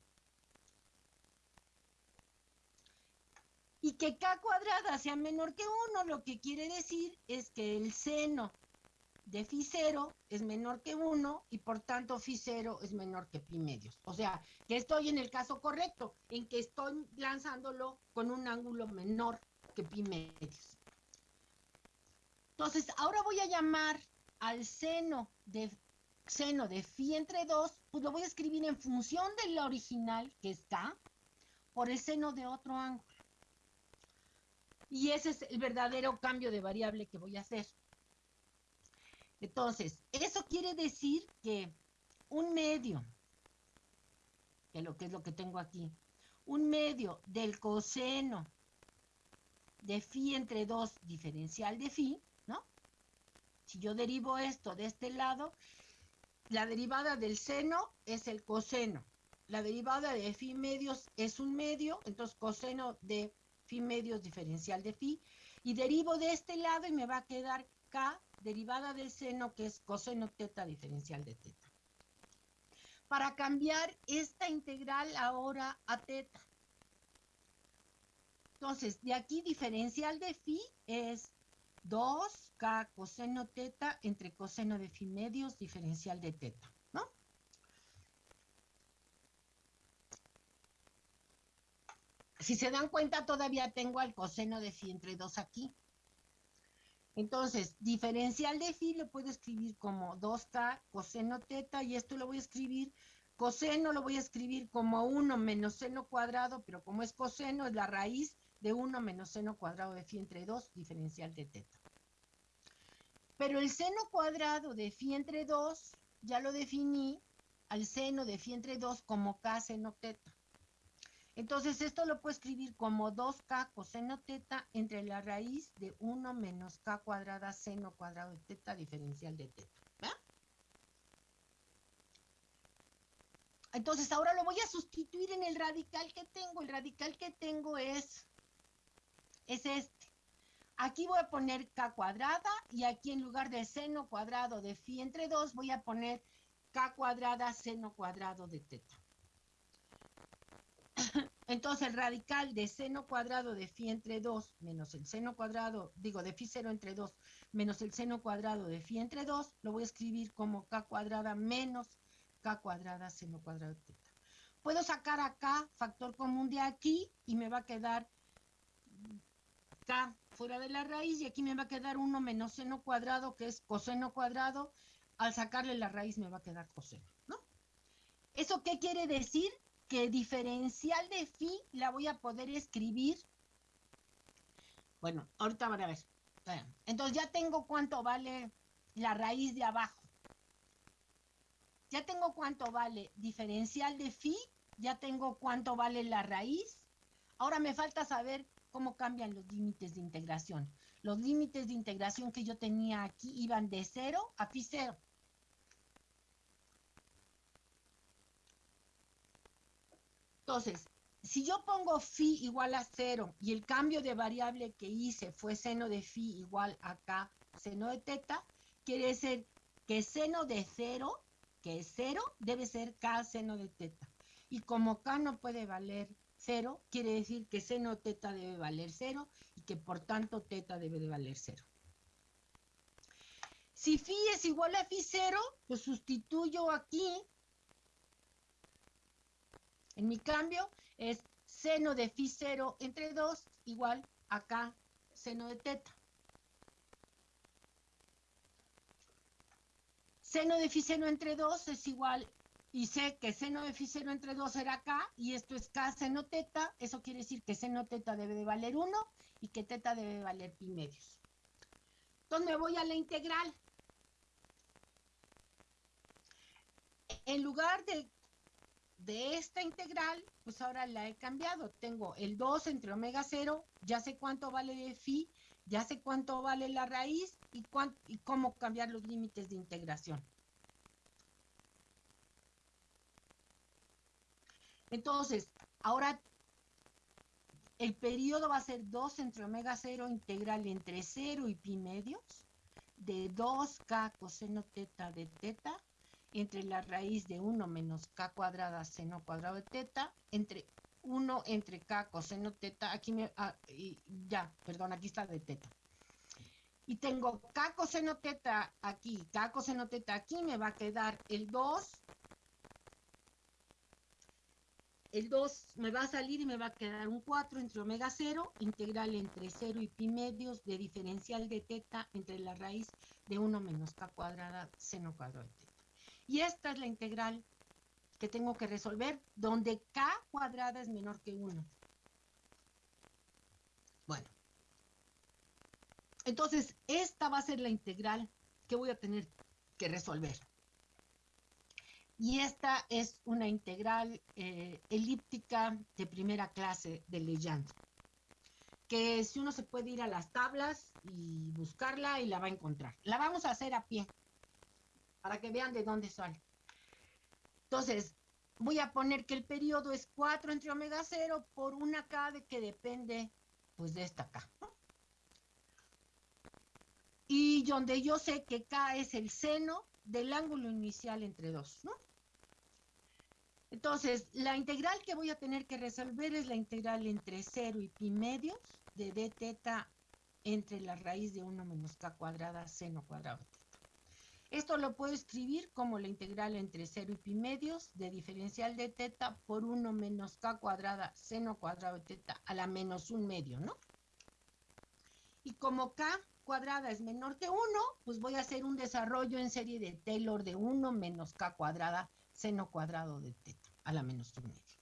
Y que K cuadrada sea menor que 1, lo que quiere decir es que el seno de phi 0 es menor que 1 y por tanto phi 0 es menor que pi medios. O sea, que estoy en el caso correcto, en que estoy lanzándolo con un ángulo menor que pi medios. Entonces, ahora voy a llamar al seno de seno de phi entre 2, pues lo voy a escribir en función de la original, que es k, por el seno de otro ángulo. Y ese es el verdadero cambio de variable que voy a hacer. Entonces, eso quiere decir que un medio, que lo que es lo que tengo aquí, un medio del coseno de phi entre 2 diferencial de phi, ¿no? Si yo derivo esto de este lado, la derivada del seno es el coseno. La derivada de phi medios es un medio, entonces coseno de phi medios diferencial de phi. Y derivo de este lado y me va a quedar k derivada del seno, que es coseno teta diferencial de teta. Para cambiar esta integral ahora a teta. Entonces, de aquí diferencial de phi es 2k coseno teta entre coseno de phi medios diferencial de teta, ¿no? Si se dan cuenta, todavía tengo al coseno de phi entre 2 aquí. Entonces, diferencial de phi lo puedo escribir como 2k coseno teta y esto lo voy a escribir, coseno lo voy a escribir como 1 menos seno cuadrado, pero como es coseno es la raíz de 1 menos seno cuadrado de phi entre 2 diferencial de teta. Pero el seno cuadrado de phi entre 2 ya lo definí al seno de phi entre 2 como k seno teta. Entonces esto lo puedo escribir como 2k coseno teta entre la raíz de 1 menos k cuadrada seno cuadrado de teta diferencial de teta. Entonces ahora lo voy a sustituir en el radical que tengo. El radical que tengo es, es este. Aquí voy a poner k cuadrada y aquí en lugar de seno cuadrado de phi entre 2 voy a poner k cuadrada seno cuadrado de teta. Entonces el radical de seno cuadrado de phi entre 2 menos el seno cuadrado, digo, de phi 0 entre 2 menos el seno cuadrado de phi entre 2, lo voy a escribir como k cuadrada menos k cuadrada seno cuadrado de teta. Puedo sacar acá factor común de aquí y me va a quedar k fuera de la raíz y aquí me va a quedar 1 menos seno cuadrado que es coseno cuadrado. Al sacarle la raíz me va a quedar coseno, ¿no? ¿Eso qué quiere decir? Que diferencial de phi la voy a poder escribir. Bueno, ahorita van a ver. Entonces ya tengo cuánto vale la raíz de abajo. Ya tengo cuánto vale diferencial de phi, ya tengo cuánto vale la raíz. Ahora me falta saber cómo cambian los límites de integración. Los límites de integración que yo tenía aquí iban de 0 a phi 0. Entonces, si yo pongo phi igual a 0 y el cambio de variable que hice fue seno de phi igual a k seno de teta, quiere decir que seno de 0, que es 0, debe ser k seno de teta. Y como k no puede valer 0, quiere decir que seno teta debe valer 0 y que por tanto teta debe de valer 0. Si phi es igual a phi 0, pues sustituyo aquí en mi cambio es seno de phi 0 entre 2 igual a k seno de teta. Seno de phi 0 entre 2 es igual, y sé que seno de phi 0 entre 2 era k, y esto es k seno teta, eso quiere decir que seno teta debe de valer 1 y que teta debe valer pi medios. Entonces me voy a la integral. En lugar de de esta integral, pues ahora la he cambiado. Tengo el 2 entre omega 0, ya sé cuánto vale de phi, ya sé cuánto vale la raíz y, y cómo cambiar los límites de integración. Entonces, ahora el periodo va a ser 2 entre omega 0 integral entre 0 y pi medios de 2k coseno teta de teta entre la raíz de 1 menos k cuadrada seno cuadrado de teta, entre 1 entre k coseno teta, aquí me, ah, y ya, perdón, aquí está de teta. y tengo K coseno teta aquí, K coseno teta aquí, me va a quedar el 2. El 2 me va a salir y me va a quedar un 4 entre omega 0, integral entre 0 y pi medios de diferencial de teta entre la raíz de 1 menos K cuadrada seno cuadrado de teta. Y esta es la integral que tengo que resolver, donde K cuadrada es menor que 1. Bueno, entonces, esta va a ser la integral que voy a tener que resolver. Y esta es una integral eh, elíptica de primera clase de Legendre, que si uno se puede ir a las tablas y buscarla y la va a encontrar. La vamos a hacer a pie, para que vean de dónde sale. Entonces, voy a poner que el periodo es 4 entre omega 0 por una K de que depende pues de esta K. Y donde yo sé que K es el seno del ángulo inicial entre dos, ¿no? Entonces, la integral que voy a tener que resolver es la integral entre 0 y pi medios de d entre la raíz de 1 menos k cuadrada seno cuadrado. Esto lo puedo escribir como la integral entre 0 y pi medios de diferencial de teta por 1 menos k cuadrada seno cuadrado de teta a la menos un medio, ¿no? Y como k cuadrada es menor que 1, pues voy a hacer un desarrollo en serie de Taylor de 1 menos k cuadrada seno cuadrado de teta a la menos 1 medio.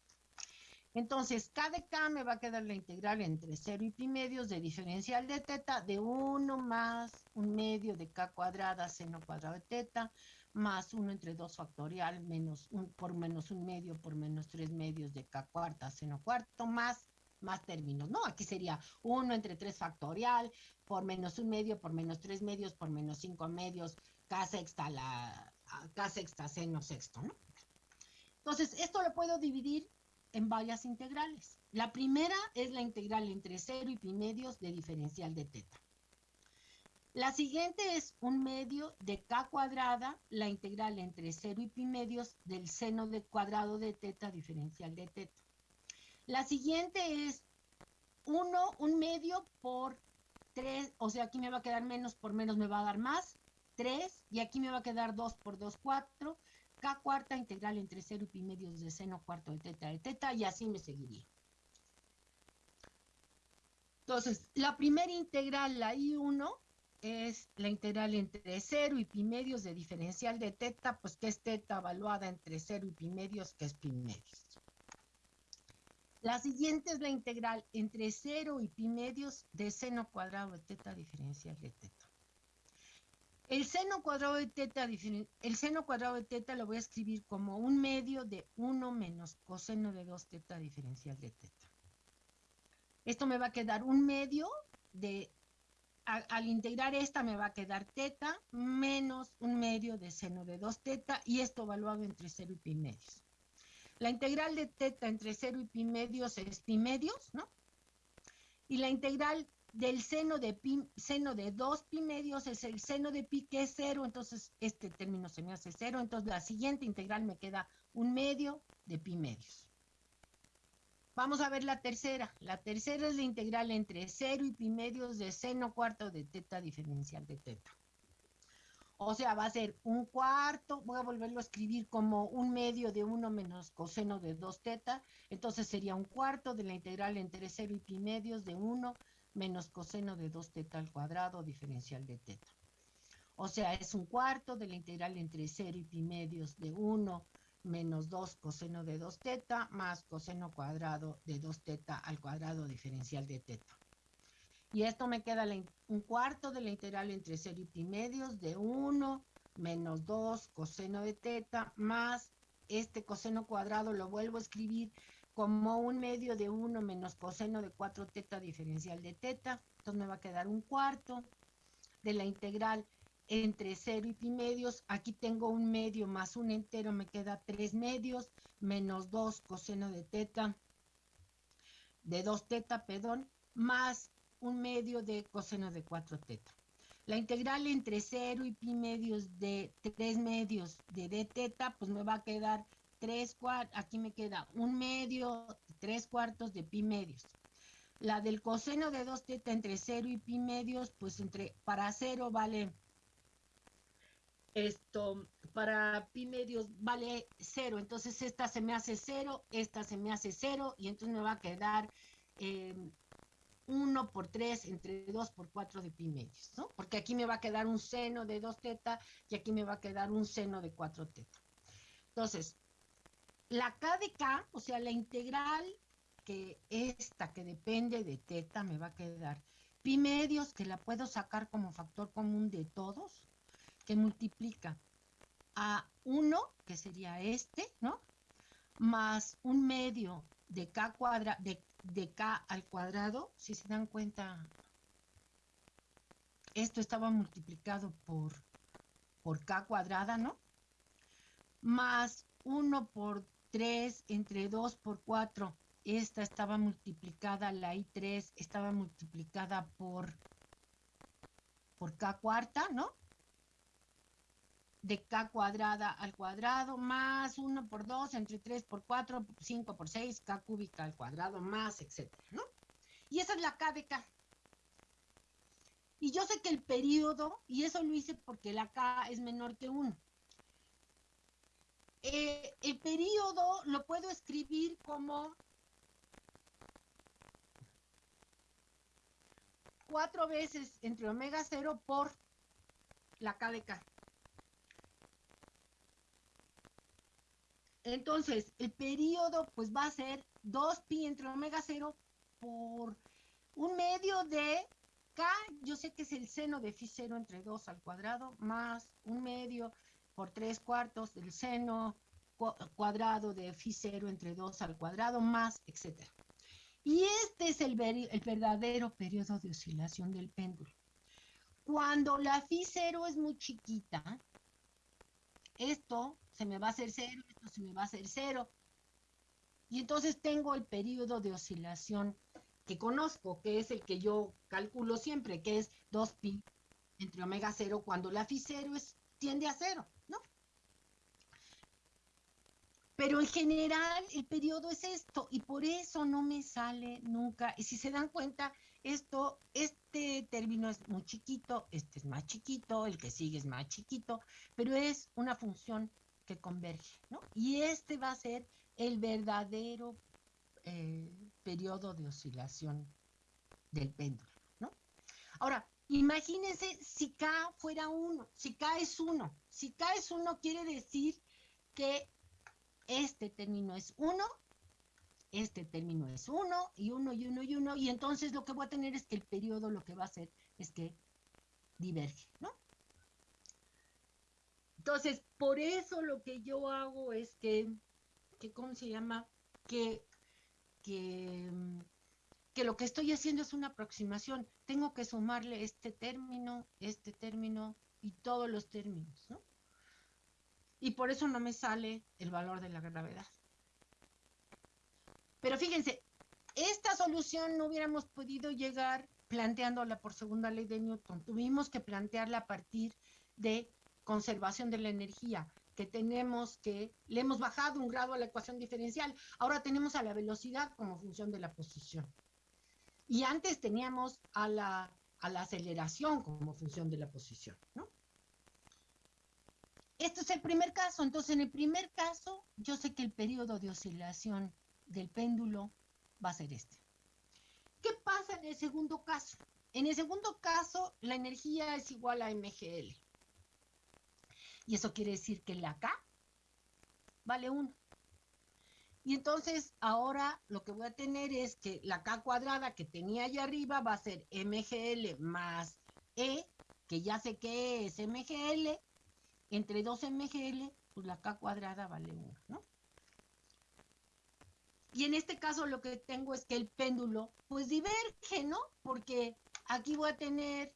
Entonces, k de k me va a quedar la integral entre 0 y pi medios de diferencial de teta de 1 más un medio de k cuadrada seno cuadrado de teta más 1 entre 2 factorial menos un, por menos un medio por menos 3 medios de k cuarta seno cuarto más más términos, ¿no? Aquí sería 1 entre 3 factorial, por menos un medio, por menos 3 medios, por menos 5 medios, K sexta, la, K sexta seno sexto, ¿no? Entonces, esto lo puedo dividir en varias integrales. La primera es la integral entre 0 y pi medios de diferencial de teta. La siguiente es un medio de k cuadrada, la integral entre 0 y pi medios del seno de cuadrado de teta diferencial de teta. La siguiente es 1, un medio por 3, o sea, aquí me va a quedar menos por menos, me va a dar más, 3, y aquí me va a quedar 2 por 2, 4, k cuarta integral entre 0 y pi medios de seno cuarto de teta de teta, y así me seguiría. Entonces, la primera integral, la I1, es la integral entre 0 y pi medios de diferencial de teta, pues que es teta evaluada entre 0 y pi medios, que es pi medios. La siguiente es la integral entre 0 y pi medios de seno cuadrado de teta diferencial de teta. El seno cuadrado de teta, el seno cuadrado de teta lo voy a escribir como un medio de 1 menos coseno de 2 teta diferencial de teta. Esto me va a quedar un medio de, al integrar esta me va a quedar teta menos un medio de seno de 2 teta y esto evaluado entre 0 y pi medios. La integral de teta entre 0 y pi medios es pi medios, ¿no? Y la integral del seno de pi, seno de 2 pi medios es el seno de pi que es 0, entonces este término se me hace 0, entonces la siguiente integral me queda un medio de pi medios. Vamos a ver la tercera. La tercera es la integral entre 0 y pi medios de seno cuarto de teta diferencial de teta. O sea, va a ser un cuarto, voy a volverlo a escribir como un medio de 1 menos coseno de 2 teta, entonces sería un cuarto de la integral entre 0 y pi medios de 1 menos coseno de 2 teta al cuadrado diferencial de teta. O sea, es un cuarto de la integral entre 0 y pi medios de 1 menos 2 coseno de 2 teta más coseno cuadrado de 2 teta al cuadrado diferencial de teta. Y esto me queda un cuarto de la integral entre 0 y pi medios de 1 menos 2 coseno de teta más este coseno cuadrado lo vuelvo a escribir como un medio de 1 menos coseno de 4 teta diferencial de teta. Entonces me va a quedar un cuarto de la integral entre 0 y pi medios. Aquí tengo un medio más un entero, me queda 3 medios menos 2 coseno de teta, de 2 teta, perdón, más un medio de coseno de 4 teta. La integral entre 0 y pi medios de 3 medios de d teta, pues me va a quedar 3 cuartos, aquí me queda un medio, 3 cuartos de pi medios. La del coseno de 2 teta entre 0 y pi medios, pues entre para 0 vale esto, para pi medios vale 0. Entonces esta se me hace 0, esta se me hace 0 y entonces me va a quedar 1 por 3 entre 2 por 4 de pi medios, ¿no? Porque aquí me va a quedar un seno de 2 teta y aquí me va a quedar un seno de 4 teta. Entonces, la k de k, o sea, la integral que esta que depende de teta me va a quedar pi medios, que la puedo sacar como factor común de todos, que multiplica a 1, que sería este, ¿no? Más un medio de k cuadrado, de, de k al cuadrado, si se dan cuenta, esto estaba multiplicado por, por k cuadrada, ¿no? Más 1 por 3 entre 2 por 4 esta estaba multiplicada, la I3 estaba multiplicada por, por K cuarta, ¿no? De K cuadrada al cuadrado, más 1 por 2, entre 3 por 4, 5 por 6, K cúbica al cuadrado, más, etcétera, ¿no? Y esa es la K de K. Y yo sé que el periodo, y eso lo hice porque la K es menor que 1. Eh, el periodo lo puedo escribir como cuatro veces entre omega 0 por la K de K. Entonces, el periodo pues va a ser 2pi entre omega 0 por un medio de K, yo sé que es el seno de phi 0 entre 2 al cuadrado, más un medio por tres cuartos del seno cuadrado de phi 0 entre 2 al cuadrado más, etc. Y este es el, verdadero periodo de oscilación del péndulo. Cuando la phi 0 es muy chiquita, esto se me va a hacer 0, esto se me va a hacer 0, y entonces tengo el periodo de oscilación que conozco, que es el que yo calculo siempre, que es 2pi entre omega 0 cuando la phi 0 es, tiende a 0. Pero en general el periodo es esto y por eso no me sale nunca. Y si se dan cuenta, esto, este término es muy chiquito, este es más chiquito, el que sigue es más chiquito, pero es una función que converge, ¿no? Y este va a ser el verdadero eh, periodo de oscilación del péndulo, ¿no? Ahora, imagínense si K fuera 1, si K es 1, si K es 1 quiere decir que este término es 1, este término es 1 y 1 y 1 y 1 y entonces lo que voy a tener es que el periodo lo que va a hacer es que diverge, ¿no? Entonces, por eso lo que yo hago es que, que ¿cómo se llama? Que, que, que lo que estoy haciendo es una aproximación. Tengo que sumarle este término, este término y todos los términos, ¿no? Y por eso no me sale el valor de la gravedad. Pero fíjense, esta solución no hubiéramos podido llegar planteándola por segunda ley de Newton. Tuvimos que plantearla a partir de conservación de la energía, que tenemos que, le hemos bajado un grado a la ecuación diferencial. Ahora tenemos a la velocidad como función de la posición. Y antes teníamos a la, a la aceleración como función de la posición, ¿no? Este es el primer caso. Entonces, en el primer caso, yo sé que el periodo de oscilación del péndulo va a ser este. ¿Qué pasa en el segundo caso? En el segundo caso, la energía es igual a MGL. Y eso quiere decir que la K vale 1. Y entonces ahora lo que voy a tener es que la K cuadrada que tenía allá arriba va a ser MGL más E, que ya sé que es MGL, entre 2 MGL, pues la K cuadrada vale 1, ¿no? Y en este caso lo que tengo es que el péndulo, pues diverge, ¿no? Porque aquí voy a tener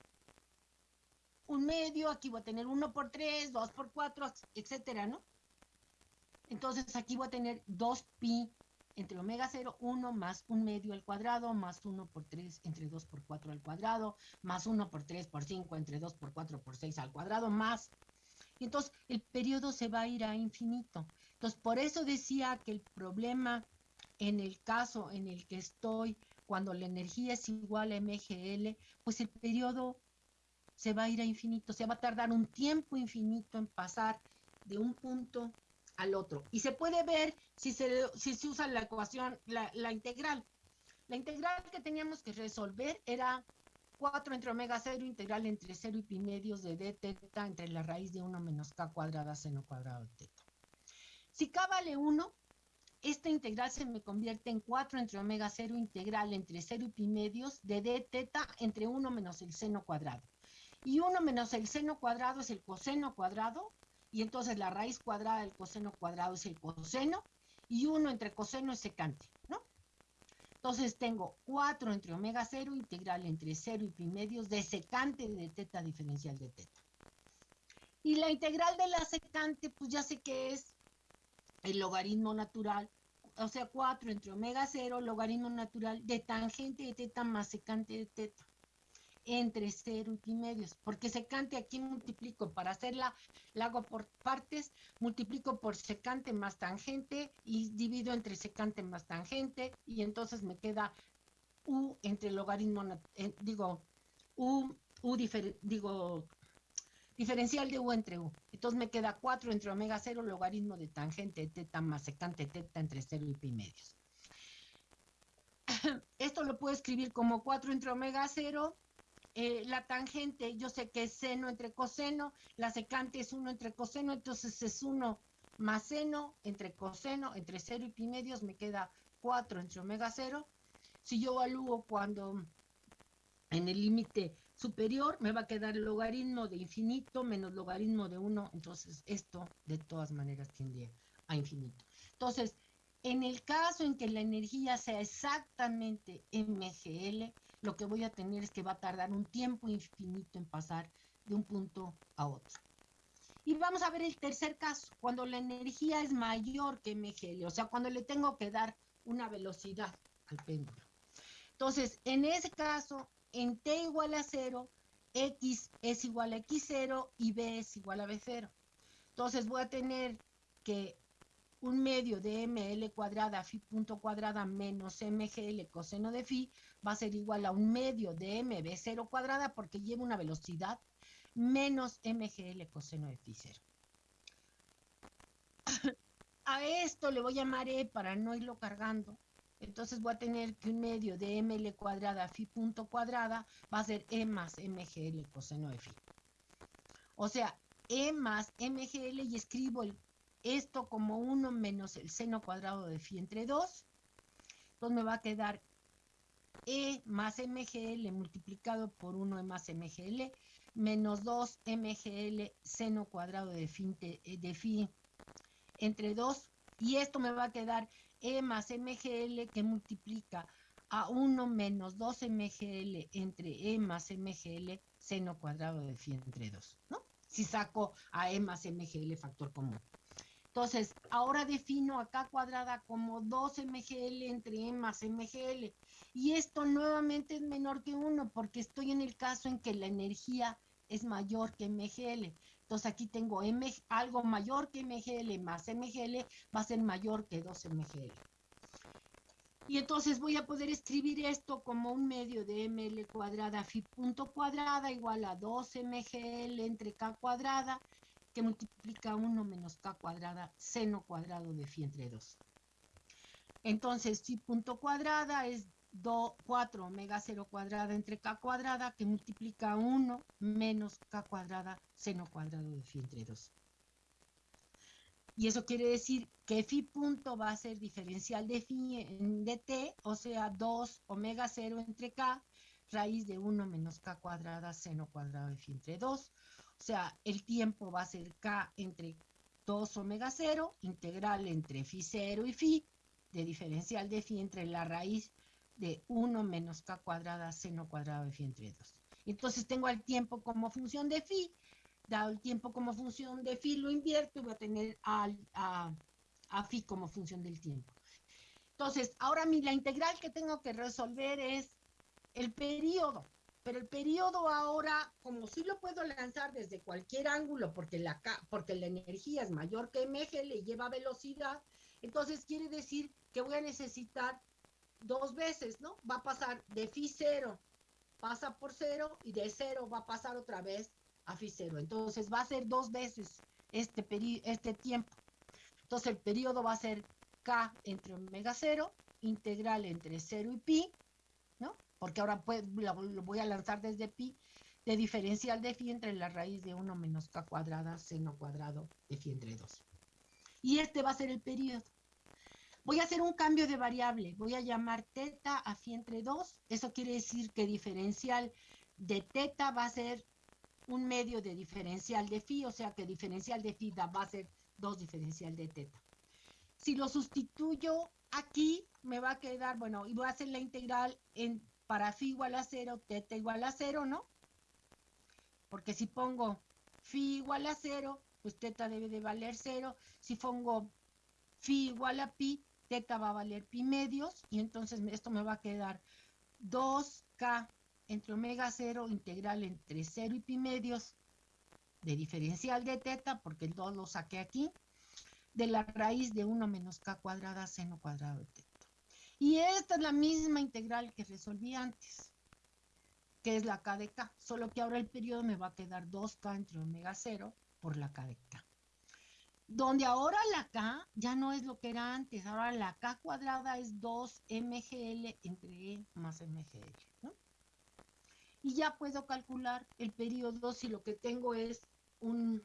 un medio, aquí voy a tener 1 por 3, 2 por 4, etcétera, ¿no? Entonces aquí voy a tener 2pi entre omega 0, 1 más un medio al cuadrado, más 1 por 3 entre 2 por 4 al cuadrado, más 1 por 3 por 5 entre 2 por 4 por 6 al cuadrado, más y entonces el periodo se va a ir a infinito. Entonces, por eso decía que el problema en el caso en el que estoy cuando la energía es igual a MGL, pues el periodo se va a ir a infinito, se va a tardar un tiempo infinito en pasar de un punto al otro. Y se puede ver si se, si se usa la ecuación, la, la integral. La integral que teníamos que resolver era 4 entre omega 0 integral entre 0 y pi medios de d teta entre la raíz de 1 menos k cuadrada seno cuadrado de teta. Si k vale 1, esta integral se me convierte en 4 entre omega 0 integral entre 0 y pi medios de d teta entre 1 menos el seno cuadrado. Y 1 menos el seno cuadrado es el coseno cuadrado, y entonces la raíz cuadrada del coseno cuadrado es el coseno, y 1 entre coseno es secante. Entonces tengo 4 entre omega 0 integral entre 0 y pi medios de secante de teta diferencial de teta. Y la integral de la secante, pues ya sé que es el logaritmo natural, o sea, 4 entre omega 0, logaritmo natural de tangente de teta más secante de teta entre 0 y medios, porque secante aquí multiplico para hacerla, la hago por partes, multiplico por secante más tangente y divido entre secante más tangente y entonces me queda u entre logaritmo, eh, digo, u, u digo, diferencial de u entre u. Entonces me queda 4 entre omega 0, logaritmo de tangente teta más secante teta entre 0 y pi medios. Esto lo puedo escribir como 4 entre omega 0 eh, la tangente, yo sé que es seno entre coseno, la secante es 1 entre coseno, entonces es 1 más seno entre coseno, entre 0 y pi medios, me queda 4 entre omega 0. Si yo evalúo cuando en el límite superior me va a quedar logaritmo de infinito menos logaritmo de 1, entonces esto de todas maneras tiende a infinito. Entonces, en el caso en que la energía sea exactamente MGL, lo que voy a tener es que va a tardar un tiempo infinito en pasar de un punto a otro. Y vamos a ver el tercer caso, cuando la energía es mayor que mgl, o sea, cuando le tengo que dar una velocidad al péndulo. Entonces, en ese caso, en t igual a 0, x es igual a x0 y b es igual a b0. Entonces voy a tener que un medio de ml cuadrada phi punto cuadrada menos mgl coseno de phi va a ser igual a un medio de mb0 cuadrada porque lleva una velocidad menos mgl coseno de phi 0. A esto le voy a llamar e para no irlo cargando. Entonces voy a tener que un medio de ml cuadrada phi punto cuadrada va a ser e más mgl coseno de phi. O sea, e más mgl y escribo el esto como 1 menos el seno cuadrado de phi entre 2. Entonces me va a quedar E más MGL multiplicado por 1 E más MGL menos 2 MGL seno cuadrado de phi, de phi entre 2. Y esto me va a quedar E más MGL que multiplica a 1 menos 2 MGL entre E más MGL seno cuadrado de phi entre 2, ¿no? Si saco a E más MGL factor común. Entonces, ahora defino acá cuadrada como 2 mgl entre e más mgl. Y esto nuevamente es menor que 1 porque estoy en el caso en que la energía es mayor que mgl. Entonces aquí tengo m, algo mayor que mgl más mgl va a ser mayor que 2 mgl. Y entonces voy a poder escribir esto como un medio de ml cuadrada phi punto cuadrada igual a 2 mgl entre k cuadrada que multiplica 1 menos k cuadrada seno cuadrado de phi entre 2. Entonces, phi punto cuadrada es 4 omega 0 cuadrada entre k cuadrada que multiplica 1 menos k cuadrada seno cuadrado de phi entre 2. Y eso quiere decir que phi punto va a ser diferencial de phi de t, o sea, 2 omega 0 entre k, raíz de 1 menos k cuadrada seno cuadrado de phi entre 2. O sea, el tiempo va a ser K entre 2 omega 0, integral entre phi 0 y phi, de diferencial de phi entre la raíz de 1 menos K cuadrada seno cuadrado de phi entre 2. Entonces tengo el tiempo como función de phi, dado el tiempo como función de phi lo invierto y voy a tener a, a phi como función del tiempo. Entonces, ahora mi, la integral que tengo que resolver es el periodo. Pero el periodo ahora, como sí lo puedo lanzar desde cualquier ángulo, porque la, porque la energía es mayor que mg, le lleva velocidad, entonces quiere decir que voy a necesitar dos veces, ¿no? Va a pasar de phi cero, pasa por cero y de cero va a pasar otra vez a phi cero. Entonces va a ser dos veces este, peri- este tiempo. Entonces el periodo va a ser k entre omega cero, integral entre cero y pi, ¿no? Porque ahora pues, lo, voy a lanzar desde pi, de diferencial de phi entre la raíz de 1 menos k cuadrada seno cuadrado de phi entre 2. Y este va a ser el periodo. Voy a hacer un cambio de variable. Voy a llamar teta a phi entre 2. Eso quiere decir que diferencial de teta va a ser un medio de diferencial de phi, o sea que diferencial de phi va a ser 2 diferencial de teta. Si lo sustituyo aquí, me va a quedar, bueno, y voy a hacer la integral en, para phi igual a 0, teta igual a 0, ¿no? Porque si pongo phi igual a 0, pues teta debe de valer 0. Si pongo phi igual a pi, teta va a valer pi medios, y entonces esto me va a quedar 2k entre omega 0 integral entre 0 y pi medios de diferencial de teta, porque el 2 lo saqué aquí, de la raíz de 1 menos k cuadrada seno cuadrado de teta. Y esta es la misma integral que resolví antes, que es la k de k, solo que ahora el periodo me va a quedar 2k entre omega 0 por la k de k. Donde ahora la k ya no es lo que era antes, ahora la k cuadrada es 2 mgl entre e más mgl, ¿no? Y ya puedo calcular el periodo si lo que tengo es un,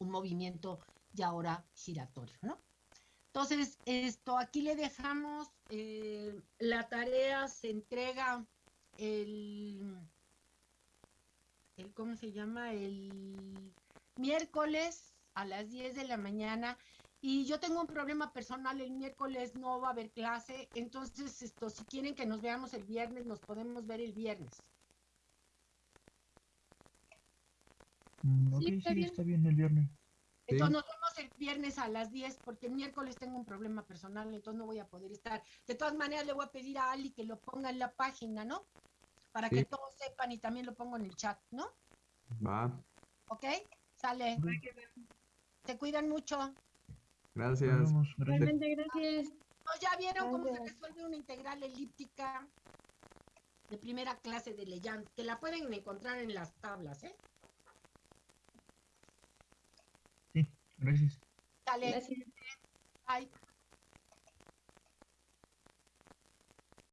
un movimiento ya ahora giratorio, ¿no? Entonces, esto aquí le dejamos, eh, la tarea se entrega el, el, ¿cómo se llama? El miércoles a las 10 de la mañana y yo tengo un problema personal, el miércoles no va a haber clase, entonces esto, si quieren que nos veamos el viernes, nos podemos ver el viernes. Mm, ok, Sí, está sí, bien. está bien el viernes. Entonces nos vemos el viernes a las 10 porque el miércoles tengo un problema personal, entonces no voy a poder estar. De todas maneras le voy a pedir a Ali que lo ponga en la página, ¿no? Para que todos sepan y también lo pongo en el chat, ¿no? Va, ¿Ok? Sale. Se cuidan mucho. Gracias. vemos, gracias. ¿No ya vieron cómo se resuelve una integral elíptica de primera clase de Leyand? Que la pueden encontrar en las tablas, ¿eh? Sí, gracias. Sale. Gracias. Bye.